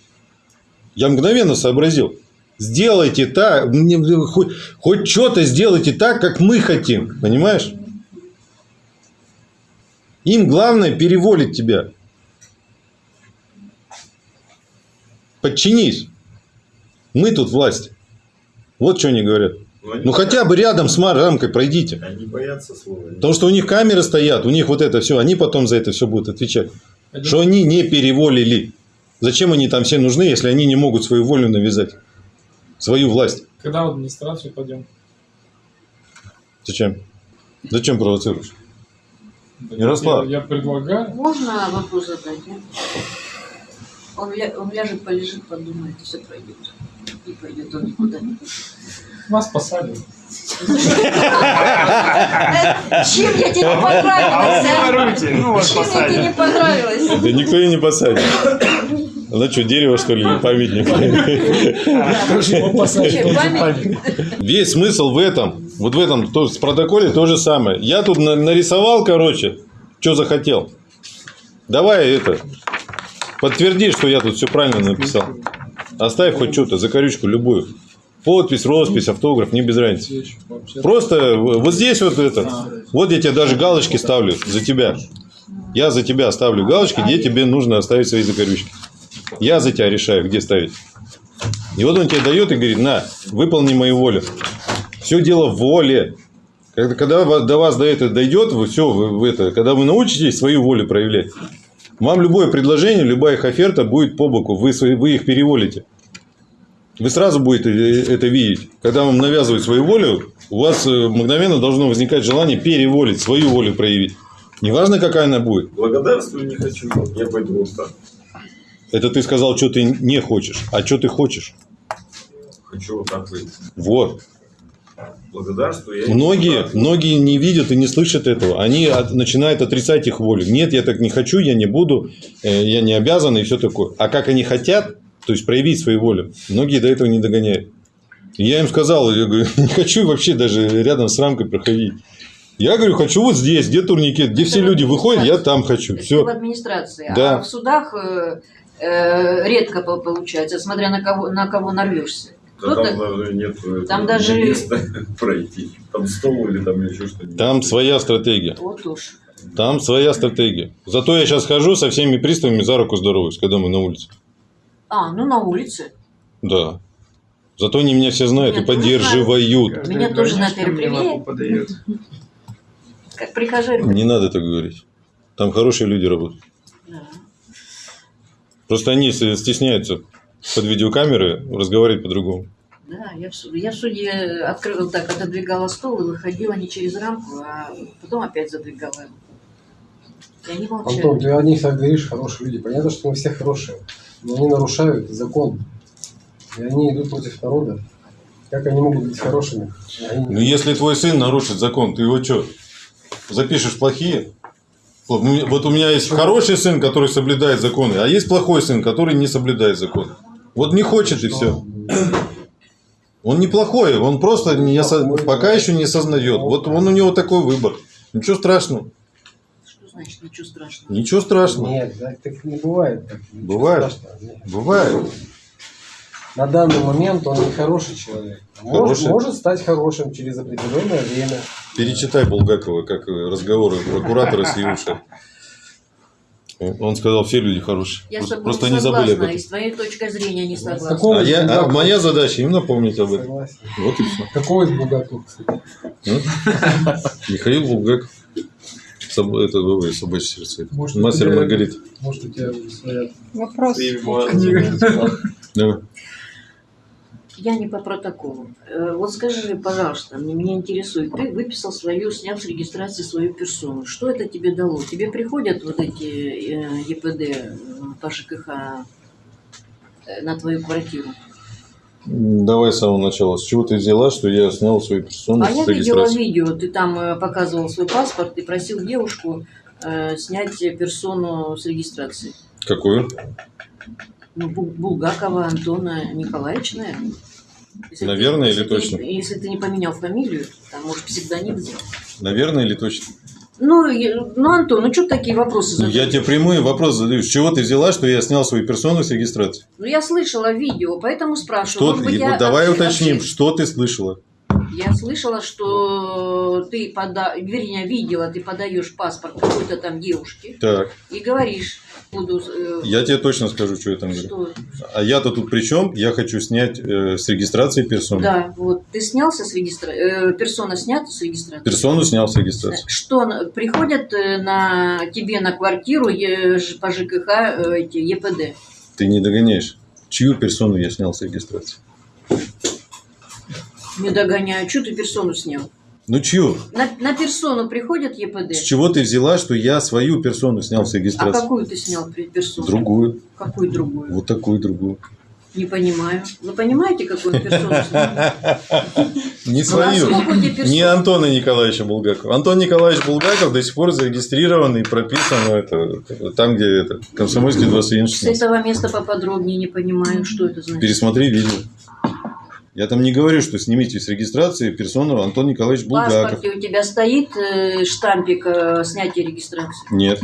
Я мгновенно сообразил. Сделайте так, хоть, хоть что-то сделайте так, как мы хотим. Понимаешь? Им главное переволить тебя. Подчинись. Мы тут власть. Вот что они говорят. Но они Ну хотя бы рядом с рамкой пройдите. Они боятся слова. Потому что у них камеры стоят, у них вот это все, они потом за это все будут отвечать. Что они не переволили. Зачем они там все нужны, если они не могут свою волю навязать? Свою власть. Когда в администрацию пойдем? Зачем? Зачем провоцируешь? Да Ярослав. Я, я предлагаю. Можно вопрос задать? Он, ля- он ляжет, полежит, подумает, и все пройдет. И пойдет он никуда не пойдет. Вас посадят. Чем я тебе не понравилась, а? Ну Чем я тебе не понравилась? Да никто и не посадит. Она что, дерево, что ли, памятник? Весь смысл в этом, вот в этом то, с протоколе то же самое. Я тут на- нарисовал, короче, что захотел. Давай это, подтверди, что я тут все правильно написал. Оставь хоть что-то, закорючку любую. Подпись, роспись, автограф, не без разницы. Просто вот здесь вот это. Вот я тебе даже галочки ставлю за тебя. Я за тебя ставлю галочки, где тебе нужно оставить свои закорючки. Я за тебя решаю, где ставить. И вот он тебе дает и говорит, на, выполни мою волю. Все дело в воле. Когда, до вас до этого дойдет, вы все, вы это, когда вы научитесь свою волю проявлять, вам любое предложение, любая их оферта будет по боку, вы, вы их переволите. Вы сразу будете э, это видеть. Когда вам навязывают свою волю, у вас э, мгновенно должно возникать желание переволить, свою волю проявить. Неважно, какая она будет. Благодарствую не хочу. Я пойду так. Это ты сказал, что ты не хочешь. А что ты хочешь? Хочу вот так выйти. Вот. Благодарствую. я не Многие, многие не видят и не слышат этого. Они от- начинают отрицать их волю. Нет, я так не хочу, я не буду, э, я не обязан и все такое. А как они хотят, то есть проявить свою волю, многие до этого не догоняют. И я им сказал, я говорю, не хочу вообще даже рядом с рамкой проходить. Я говорю, хочу вот здесь, где турникет, где все люди выходят, я там хочу. Ты в Все. администрации, Да. а в судах э, э, редко по- получается, смотря на кого, на кого нарвешься. Да Кто-то- там даже нет этого Там даже- места пройти. Там стол или там еще что-нибудь. Там своя стратегия. Вот уж. Там своя стратегия. Зато я сейчас хожу со всеми приставами за руку здороваюсь, когда мы на улице. А, ну на улице. Да. Зато они меня все знают Нет, и поддерживают. Каждый Меня тоже на подает. Как прихожане. Не надо так говорить. Там хорошие люди работают. Да. Просто они стесняются под видеокамеры разговаривать по-другому. Да, я в, я в суде открыла так, отодвигала стол и выходила не через рамку, а потом опять задвигала его. И они молчали. Антон, ты о них так говоришь, хорошие люди. Понятно, что мы все хорошие, но они нарушают закон. И они идут против народа. Как они могут быть хорошими? Они- Ну, если твой сын нарушит закон, ты его что, запишешь плохие? Вот у меня- вот у меня есть хороший сын, который соблюдает законы, а есть плохой сын, который не соблюдает законы. Вот не хочет и все. Он неплохой, он просто не осо- пока еще не осознает. Вот он у него такой выбор. Ничего страшного. Что значит ничего страшного? Ничего страшного. Нет, так, не бывает. Так, Бывает. Бывает. На данный момент он не хороший человек. Может, Хороший. может стать хорошим через определенное время. Перечитай Булгакова, как разговоры прокуратора с Юшей. Он сказал, все люди хорошие. Я с Просто, тобой просто не они забыли об согласна, этом. и с твоей точкой зрения не согласна. Какого А, я, а моя задача им напомнить об этом. Согласен. Вот и все. Какого из Булгакова, кстати? Михаил Булгаков. Соб- Это ой, собачье сердце. Может, Мастер тебя- Маргарита. Может, у тебя своя Вопрос. Давай. Я не по протоколу. Э, Вот скажи, пожалуйста, мне, меня интересует, ты выписал свою, снял с регистрации свою персону. Что это тебе дало? Тебе приходят вот эти э, ЕПД э, по ЖКХ на твою квартиру? Давай с самого начала. С чего ты взяла, что я снял свою персону А с я видела регистрации? видео, ты там показывал свой паспорт и просил девушку э, снять персону с регистрации. Какую? Ну, Бу- Булгакова Антона Николаевича, наверное. Если ты- Наверное если или ты не- точно? если ты не поменял фамилию, там, может, псевдоним сделал. Наверное или точно? Ну, ну, Антон, ну что такие вопросы Ну, задаешь? я тебе прямые вопросы задаю. С чего ты взяла, что я снял свою персону с регистрации? Ну, я слышала видео, поэтому спрашиваю. Что ты? я давай ошиб- уточним, ошиб- что ты слышала? Я слышала, что ты пода... вернее, видела, ты подаешь паспорт какой-то там девушке Так. и говоришь, буду... э, Я тебе точно скажу, что я там говорю. А я-то тут при чем? Я хочу снять э, с регистрации персону. Да, вот. Ты снялся с регистрации? персона снята с регистрации? Персону снял с регистрации. Что, на- приходят э, на тебе на квартиру е- по ЖКХ э, эти ЕПД? Ты не догоняешь. Чью персону я снял с регистрации? Не догоняю. Что ты персону снял? Ну чью? На, на персону приходят ЕПД? С чего ты взяла, что я свою персону снял с А регистрации? какую ты снял персону? Другую. Какую другую? Вот такую другую. Не понимаю. Вы понимаете, какую персону? Не Ну, свою. а? Не Антона Николаевича Булгакова. Антон Николаевич Булгаков до сих пор зарегистрирован и прописан ну, это, там, где это, Комсомольский 21 С этого места поподробнее не понимаю, что это значит. Пересмотри видео. Я там не говорю, что снимите с регистрации персону Антон Николаевич В Булгаков. паспорте у тебя стоит э, штампик э, снятия регистрации? Нет.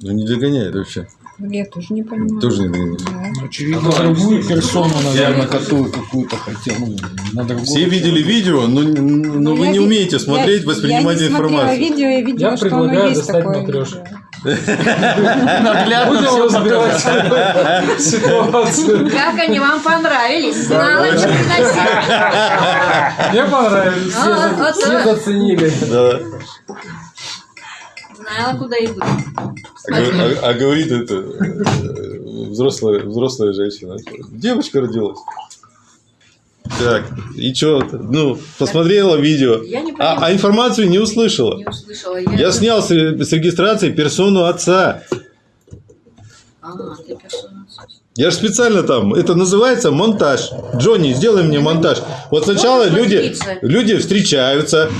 Ну не догоняет вообще. Я тоже не понимаю. Тоже не догоняет. Да. Очевидно, другую персону, наверное, которую какую-то хотел. Ну, на другого Все видели видео, но, но вы Я не ви- умеете смотреть, я- воспринимать я не смотрела информацию. видео, я видела, Я что оно предлагаю есть достать такое матрешку. Наглядно все разбирать показали. ситуацию. Как они вам понравились? Знала, что приносить. Мне понравились. Вот, Все заценили. Знала, куда иду. А, а- а говорит это э, взрослая, взрослая женщина. Девочка родилась. Так, и что? Ну, посмотрела видео, Я не а, а информацию не услышала. Не услышала. Я снял с, с регистрации персону отца. Ага, ты персона. Я же специально там, это называется монтаж. Джонни, сделай мне монтаж. Вот сначала люди, люди встречаются,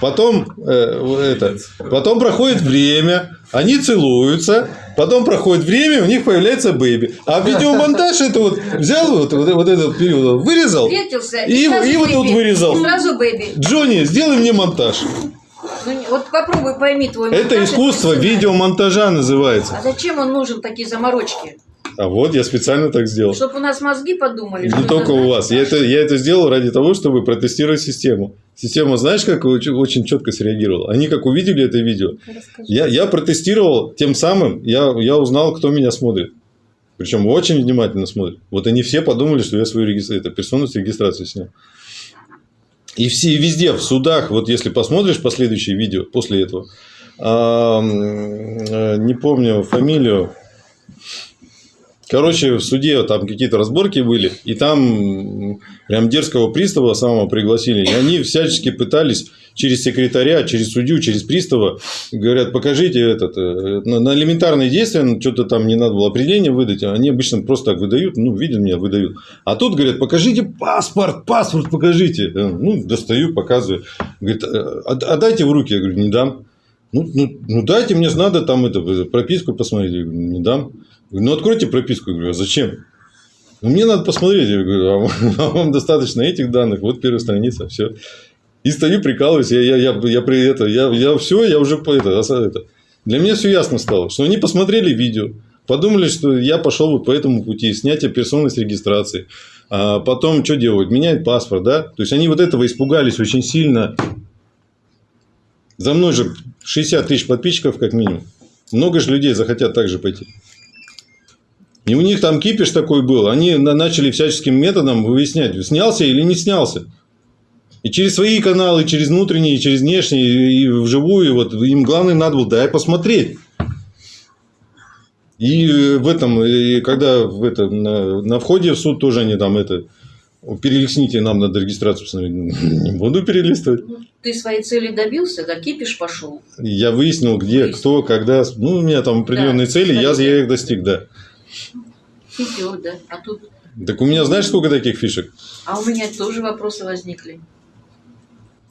потом, э, это, потом проходит время, они целуются, потом проходит время, у них появляется бэби. А видеомонтаж это вот взял вот, вот, вот этот период, вырезал. Встретился, И- сразу и вот тут вырезал. И сразу бэби. Джонни, сделай мне монтаж. Ну, вот попробуй пойми твой Это монтаж, искусство профессионально. видеомонтажа называется. А зачем он нужен, такие заморочки? А вот я специально так сделал. Чтобы у нас мозги подумали. Не только у вас. Я это, я это сделал ради того, чтобы протестировать систему. Система, знаешь, как очень, четко среагировала? Они как увидели это видео. Расскажи. Я, я протестировал, тем самым я, я узнал, кто меня смотрит. Причем очень внимательно смотрит. Вот они все подумали, что я свою регистра... это, персону с регистрации снял. И все, и везде, в судах, вот если посмотришь последующие видео после этого, а, э, не помню фамилию, Короче, в суде там какие-то разборки были, и там прям дерзкого пристава самого пригласили. И они всячески пытались через секретаря, через судью, через пристава, говорят, покажите этот, э, на, элементарные действия, ну, что-то там не надо было определение выдать, а они обычно просто так выдают, ну, видят меня, выдают. А тут говорят, покажите паспорт, паспорт покажите. Э, Ну, достаю, показываю. Говорит, «А- отдайте в руки. Я говорю, не дам. Ну, ну, ну дайте мне надо там это, прописку посмотреть. Я говорю, не дам. Говорю, ну откройте прописку. Я говорю, а зачем? Ну, мне надо посмотреть. Я говорю, а вам, а достаточно этих данных. Вот первая страница, все. И стою, прикалываюсь. Я, я, я, я при это, я, я все, я уже это, это. Для меня все ясно стало, что они посмотрели видео, подумали, что я пошел вот по этому пути, снятие персоны с регистрации. А потом что делают? Меняют паспорт, да? То есть они вот этого испугались очень сильно. За мной же 60 тысяч подписчиков как минимум. Много же людей захотят также пойти. И у них там кипиш такой был. Они на- начали всяческим методом выяснять, снялся или не снялся. И через свои каналы, через внутренние, и через внешние, и вживую, вот им главное надо было дай посмотреть. И в этом, и когда в это, на, на входе в суд тоже они там это перелистните, нам надо регистрацию установить. Не буду перелистывать. Ты своей цели добился, да кипиш пошел. Я выяснил, где, Выяснил. кто, когда. Ну, у меня там определенные Да, цели, я, я их достиг, да. Хитер, да. А тут... Так у меня знаешь, сколько таких фишек? А у меня тоже вопросы возникли.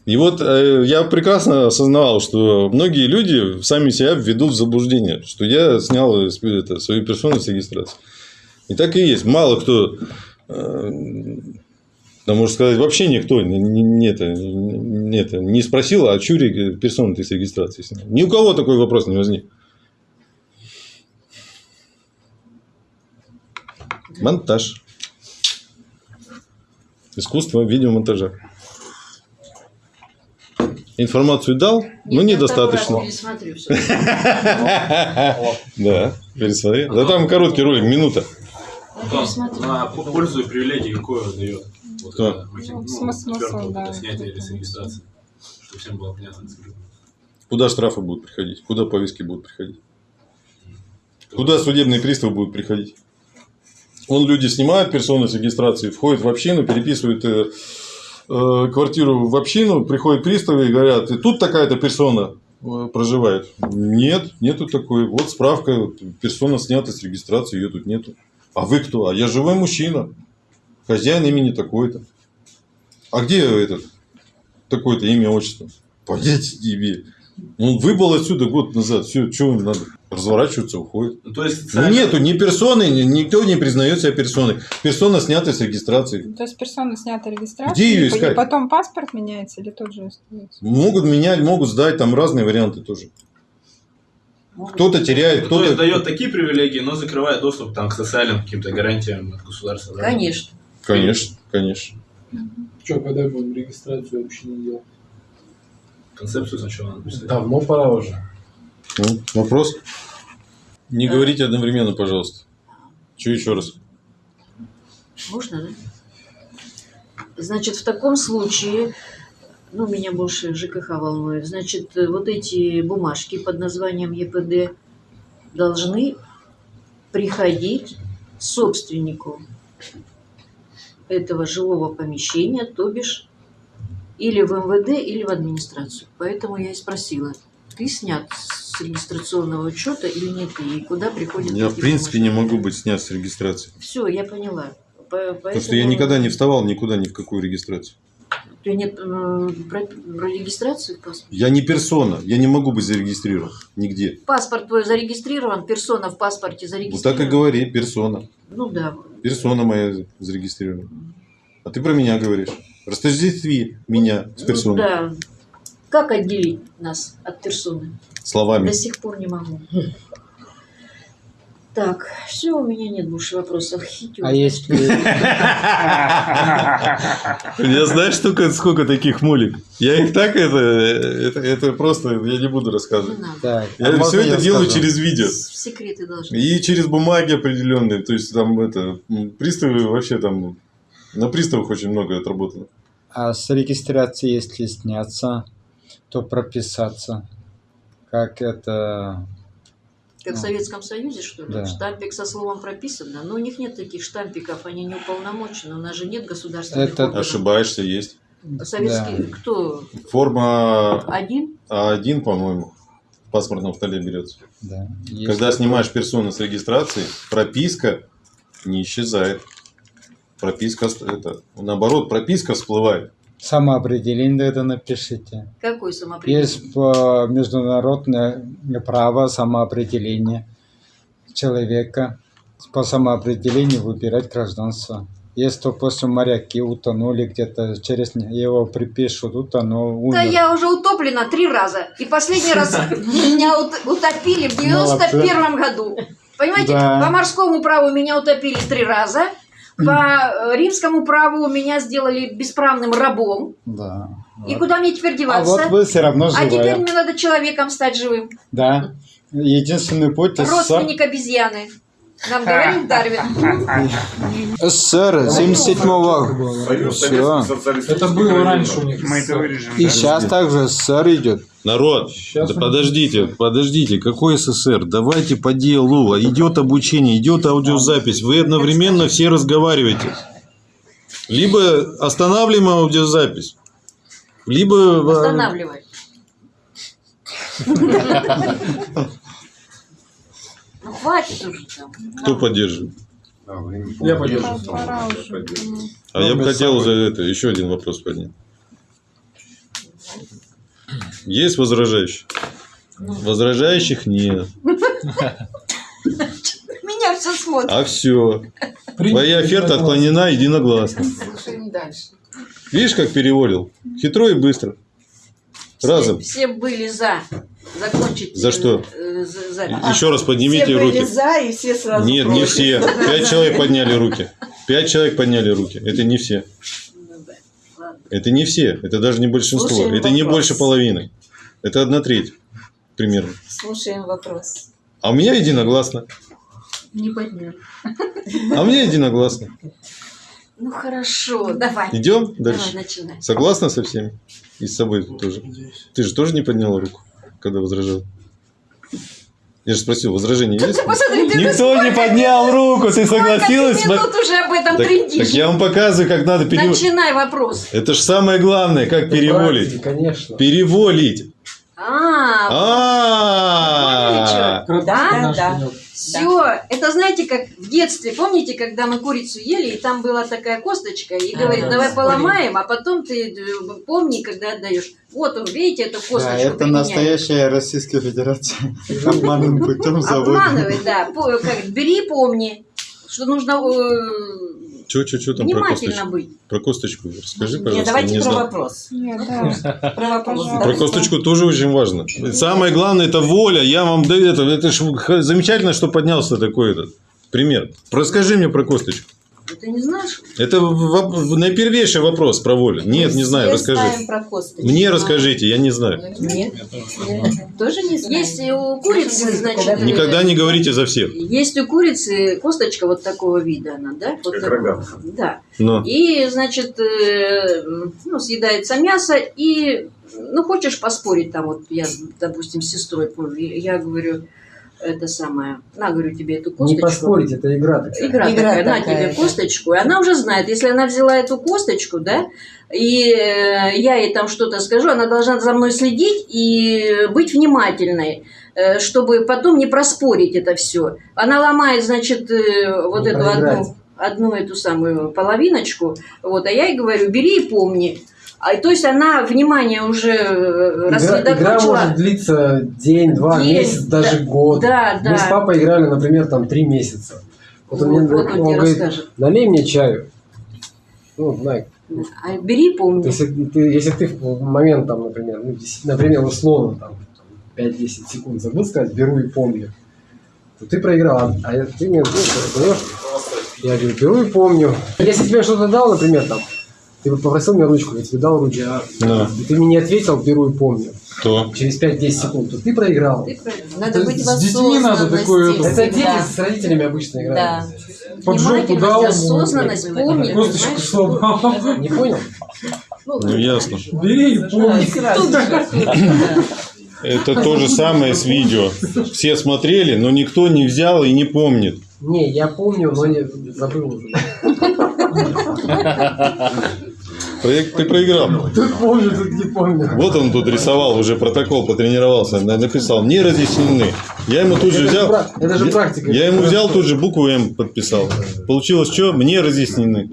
И вот э, я прекрасно осознавал, что многие люди сами себя введут в заблуждение, что я снял э, это, свою персону с регистрации. И так и есть. Мало кто, э, да, можно сказать, вообще никто не, не- не это, не, это, не спросил, а реги- персону ты с регистрации снял. Ни у кого такой вопрос не возник. Монтаж. Искусство видеомонтажа. Информацию дал, но Нет, я недостаточно. Да, пересмотри. Да там короткий ролик, минута. На пользу и привилегии какое дает? Кто? Ну, ну, смысл, четвёрка, да, это снятие или это. с регистрации. Чтобы всем было понятно. абсолютно. Куда штрафы будут приходить? Куда повестки будут приходить? Куда судебные приставы будут приходить? Он люди снимают персоны с регистрации, входят в общину, переписывают э, э, квартиру в общину, приходят приставы и говорят, и тут такая-то персона э, проживает. Нет, нету такой. Вот справка, персона снята с регистрации, ее тут нету. А вы кто? А я живой мужчина. Хозяин имени такой-то. А где этот такое-то имя, отчество? Понятия тебе. Он выбыл отсюда год назад. Все, что им надо? Разворачиваться, уходит. Ну, то есть, Ну нету ни персоны, ни- никто не признает себя персоной. Персона снята с регистрации. То есть персона снята регистрацию, Где по- искать? и потом паспорт меняется или тот же остается? Могут менять, могут сдать, там разные варианты тоже. Кто-то теряет, Ну, то есть кто-то... дает такие привилегии, но закрывает доступ там, к социальным каким-то гарантиям от государства. да? Конечно. Конечно, конечно. Что, когда будем регистрацию общины делать? Концепцию сначала надо писать. Давно пора уже. Ну, вопрос? Не Да. говорите одновременно, пожалуйста. Че еще раз? Можно, да? Значит, в таком случае, ну, меня больше ЖКХ волнует, значит, вот эти бумажки под названием ЕПД должны приходить собственнику этого жилого помещения, то бишь или в МВД, или в администрацию. Поэтому я и спросила, ты снят с регистрационного учета или нет, и куда приходят Я, в принципе, не могу быть снят с регистрации. Все, я поняла. По- Потому что я поэтому- никогда не вставал никуда, ни в какую регистрацию. У тебя нет про, про регистрацию в паспорте? Я не персона, я не могу быть зарегистрирован нигде. Паспорт твой зарегистрирован, персона в паспорте Вот зарегистрирована. так и говори, персона. Ну да. Персона моя зарегистрирована. А ты про меня говоришь. Растождестви меня с Ну персоной. да. Как отделить нас от персоны? Словами. До сих пор не могу. Так, все, у меня нет больше вопросов. Хитер. А если... Я знаешь, сколько, сколько таких мулик? Я их так это, это, это просто, я не буду Не рассказывать. надо. Так, Я а все это делаю скажу? через видео. Секреты должны. И через бумаги определенные. То есть там это, приставы вообще там, на приставах очень много отработано. А с регистрации, если сняться, то прописаться. Как это... Как в Ну. Советском Союзе, что ли? Да. Штампик со словом прописано. Но у них нет таких штампиков, они не уполномочены. У нас же нет государственных Это- органов. Ошибаешься, есть. Советский, кто? Форма Один? А1, по-моему, в паспортном столе берется. Да. Когда снимаешь персону с регистрации, прописка не исчезает. Прописка, это, наоборот, прописка всплывает. Самоопределение это напишите. Какой самоопределение? Есть по международное право самоопределения человека. По самоопределению выбирать гражданство. Если, допустим, моряки утонули где-то, через его припишут, утонул, умер. Да я уже утоплена три раза. И последний раз меня ут- утопили в 91 году. Понимаете, по морскому праву меня утопили три раза. По э, римскому праву меня сделали бесправным рабом. Да. И куда мне теперь А деваться? вот вы все равно А теперь живая. мне надо человеком стать живым. Да. Единственный путь Родственник обезьяны. Нам говорил Дарвин. СССР 77-го. Союз Все. Это было раньше у них. Мы это вырежем. И сейчас также СССР идет. Народ, Щас да он- подождите, подождите, какой СССР? Давайте по делу. Идет обучение, идет аудиозапись. Вы одновременно все разговариваете. Либо останавливаем аудиозапись, либо... э, Останавливай. Хватит. Кто поддерживает? Я поддерживаю. А я бы хотел за это еще один вопрос поднять. Есть возражающие? Возражающих нет. Меня все смотрят. А все. Твоя оферта отклонена единогласно. Слушай, дальше. Видишь, как переводил? Хитро и быстро. Разом. Все, все были за. Закончить. За что? э, за-. Еще раз поднимите все руки. за, и все сразу Нет, не против. все. Пять человек подняли руки. Пять человек подняли руки. Это не все. Ну. Это не все, это даже не большинство, Слушаем это не вопрос. больше половины. Это одна треть примерно. Слушаем вопрос. А у меня единогласно. Не поднял. А у меня единогласно. Ну хорошо, давай. Идем Давай, дальше. начинай. Согласна со всеми? И с собой тоже. Ты же тоже не подняла руку, когда возражал? Я же спросил, возражение есть? Посмотри, Никто не поднял руку, ты согласилась? Сколько ты минут уже об этом Так, трендишь? так я вам показываю, как надо переводить. Начинай вопрос. Это же самое главное, как переволить. Конечно. Переволить. А, А, да, да. Все, это знаете, как в детстве, помните, когда мы курицу ели, и там была такая косточка, и говорит, Ага, давай поломаем, а потом ты э, помни, когда отдаешь. Вот он, видите, эту косточку Да, это применяет. настоящая Российская Федерация. Обманным путем заводит. Обманывай, да. Бери, помни, что нужно э, Че, че, че там про внимательно косточку? быть. Про косточку расскажи, Нет, пожалуйста. давайте не про знаю. вопрос. Нет, да. Про вопрос. Про косточку тоже очень важно. Самое главное это воля. Я вам да это, это ж замечательно, что поднялся такой этот пример. Расскажи мне про косточку. Ты не знаешь? Это наипервейший вопрос про волю. Нет, не знаю, расскажи. про косточку. Мне расскажите, я не знаю. Нет. Тоже не знаем. Есть у курицы, значит, Никогда не говорите за всех. Есть у курицы косточка вот такого вида, она, да? Вот Как рога. Да. Но. И, значит, э, ну, съедается мясо, и, ну, хочешь поспорить там, вот я, допустим, с сестрой, я говорю, это самое, на, говорю тебе эту Не косточку. поспорить, это игра такая. Игра, Игра такая, на такая, тебе косточку. И она уже знает, если она взяла эту косточку, да, и э, я ей там что-то скажу, она должна за мной следить и быть внимательной, э, чтобы потом не проспорить это все. Она ломает, значит, э, вот Не эту проиграть. одну, одну эту самую половиночку, вот, а я ей говорю, бери и помни. А, то есть она внимание уже э, Игра, игра рассредоточила. может длиться день, два, День, месяц, даже год. Да, да. Мы с папой играли, например, там три месяца. Вот он, мне, вот он он тебе говорит, расскажет. налей мне чаю. Ну, знай, А бери, помни. если ты, если ты в момент, там, например, ну, например, условно, там, 5-10 секунд забыл сказать, беру и помню, то ты проиграл. А ты мне ну, я говорю, беру и помню. Если тебе что-то дал, например, там, ты попросил мне ручку, я тебе дал ручку, а Да. и ты мне не ответил, беру и помню. То. Через 5-10 секунд, то ты проиграл. Ты проиграл. Надо быть с детьми надо такое- это- Это дети с родителями обычно играют. Да. Под жопу дал осознанность, помни. Косточку сломал. Не понял? Ну, ясно. Бери и помни. Это то же самое с видео. Все смотрели, но никто не взял и не помнит. Не, я помню, но не забыл уже. Проект ты проиграл. Тут помню, тут не помню. Вот он тут рисовал, уже протокол потренировался, на- написал, не разъяснены. Я ему тут же взял, это же практика. я ему взял тут же букву М подписал. Получилось что? Мне разъяснены.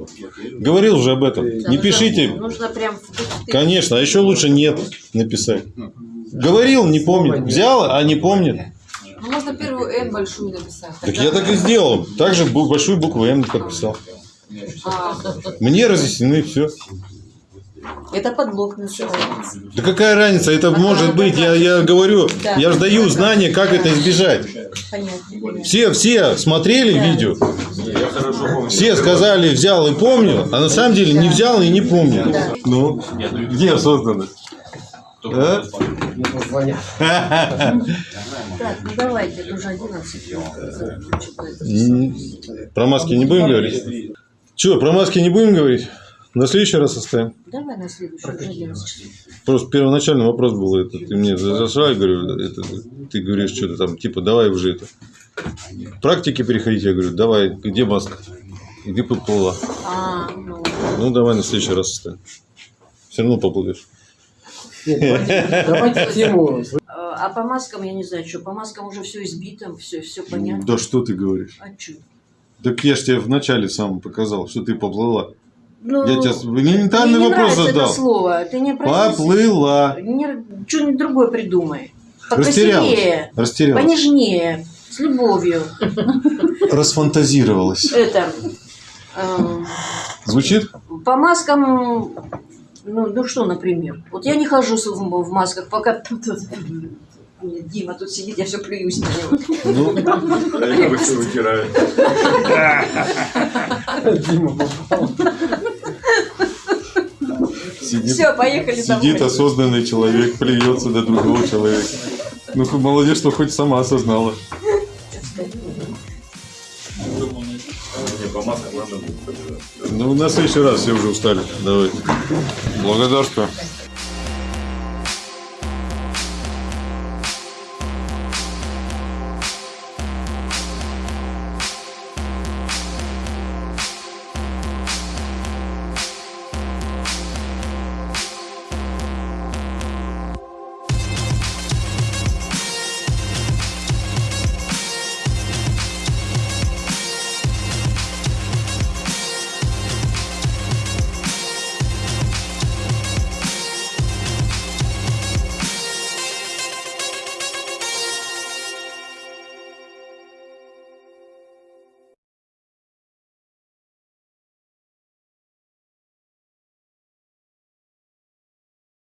Говорил уже об этом. Не пишите, Нужно прям... конечно, а еще лучше нет написать. Говорил, не помнит. Взял, а не помнит. Ну, можно первую М большую написать. Так я так и сделал. Также большую букву М подписал. А, Мне разъяснены, все. Это подлог называется. Да какая разница, это может быть, я, я говорю, Да. я же даю знания, как это избежать. Понятно. Все, все смотрели видео, Я хорошо помню. все сказали, взял и помню, а на самом деле не взял и не помню. Ну, где осознанность? А? Так, ну давайте, это уже 11. М, Про маски не будем говорить? Че, про маски не будем говорить? На следующий раз оставим. Давай на следующий, уже 11 часов. Просто первоначальный вопрос был, это, ты мне зашла и говорю, это, ты говоришь что-то там, типа, давай уже это. К практике переходите, я говорю, давай, где маска? Где поплыла? А, ну, Ну, давай на следующий раз оставим. Все равно поплывешь. Давайте тему. а по маскам, я не знаю, что, по маскам уже все избито, все, все понятно. Да что ты говоришь? А что? Так я же тебе вначале сам показал, что ты поплыла. Ну, Я тебе элементарный мне не вопрос задал. это слово. Ты не Поплыла. Что-нибудь другое придумай. Растерялась. Покрасивее, Растерялась. понежнее, с любовью. Расфантазировалась. Это, эм, Звучит? по маскам, ну, ну что, например? Вот я не хожу в, в масках, пока... Дима тут сидит, я все плююсь на него. Ну, А я бы все вытираю. Дима попал. Сидит, Все, поехали сидит домой. осознанный человек, плюется до другого человека. Ну, молодец, что хоть сама осознала. Не, по маскам надо будет. Ну, на следующий раз все уже устали. Давай. Благодарствую.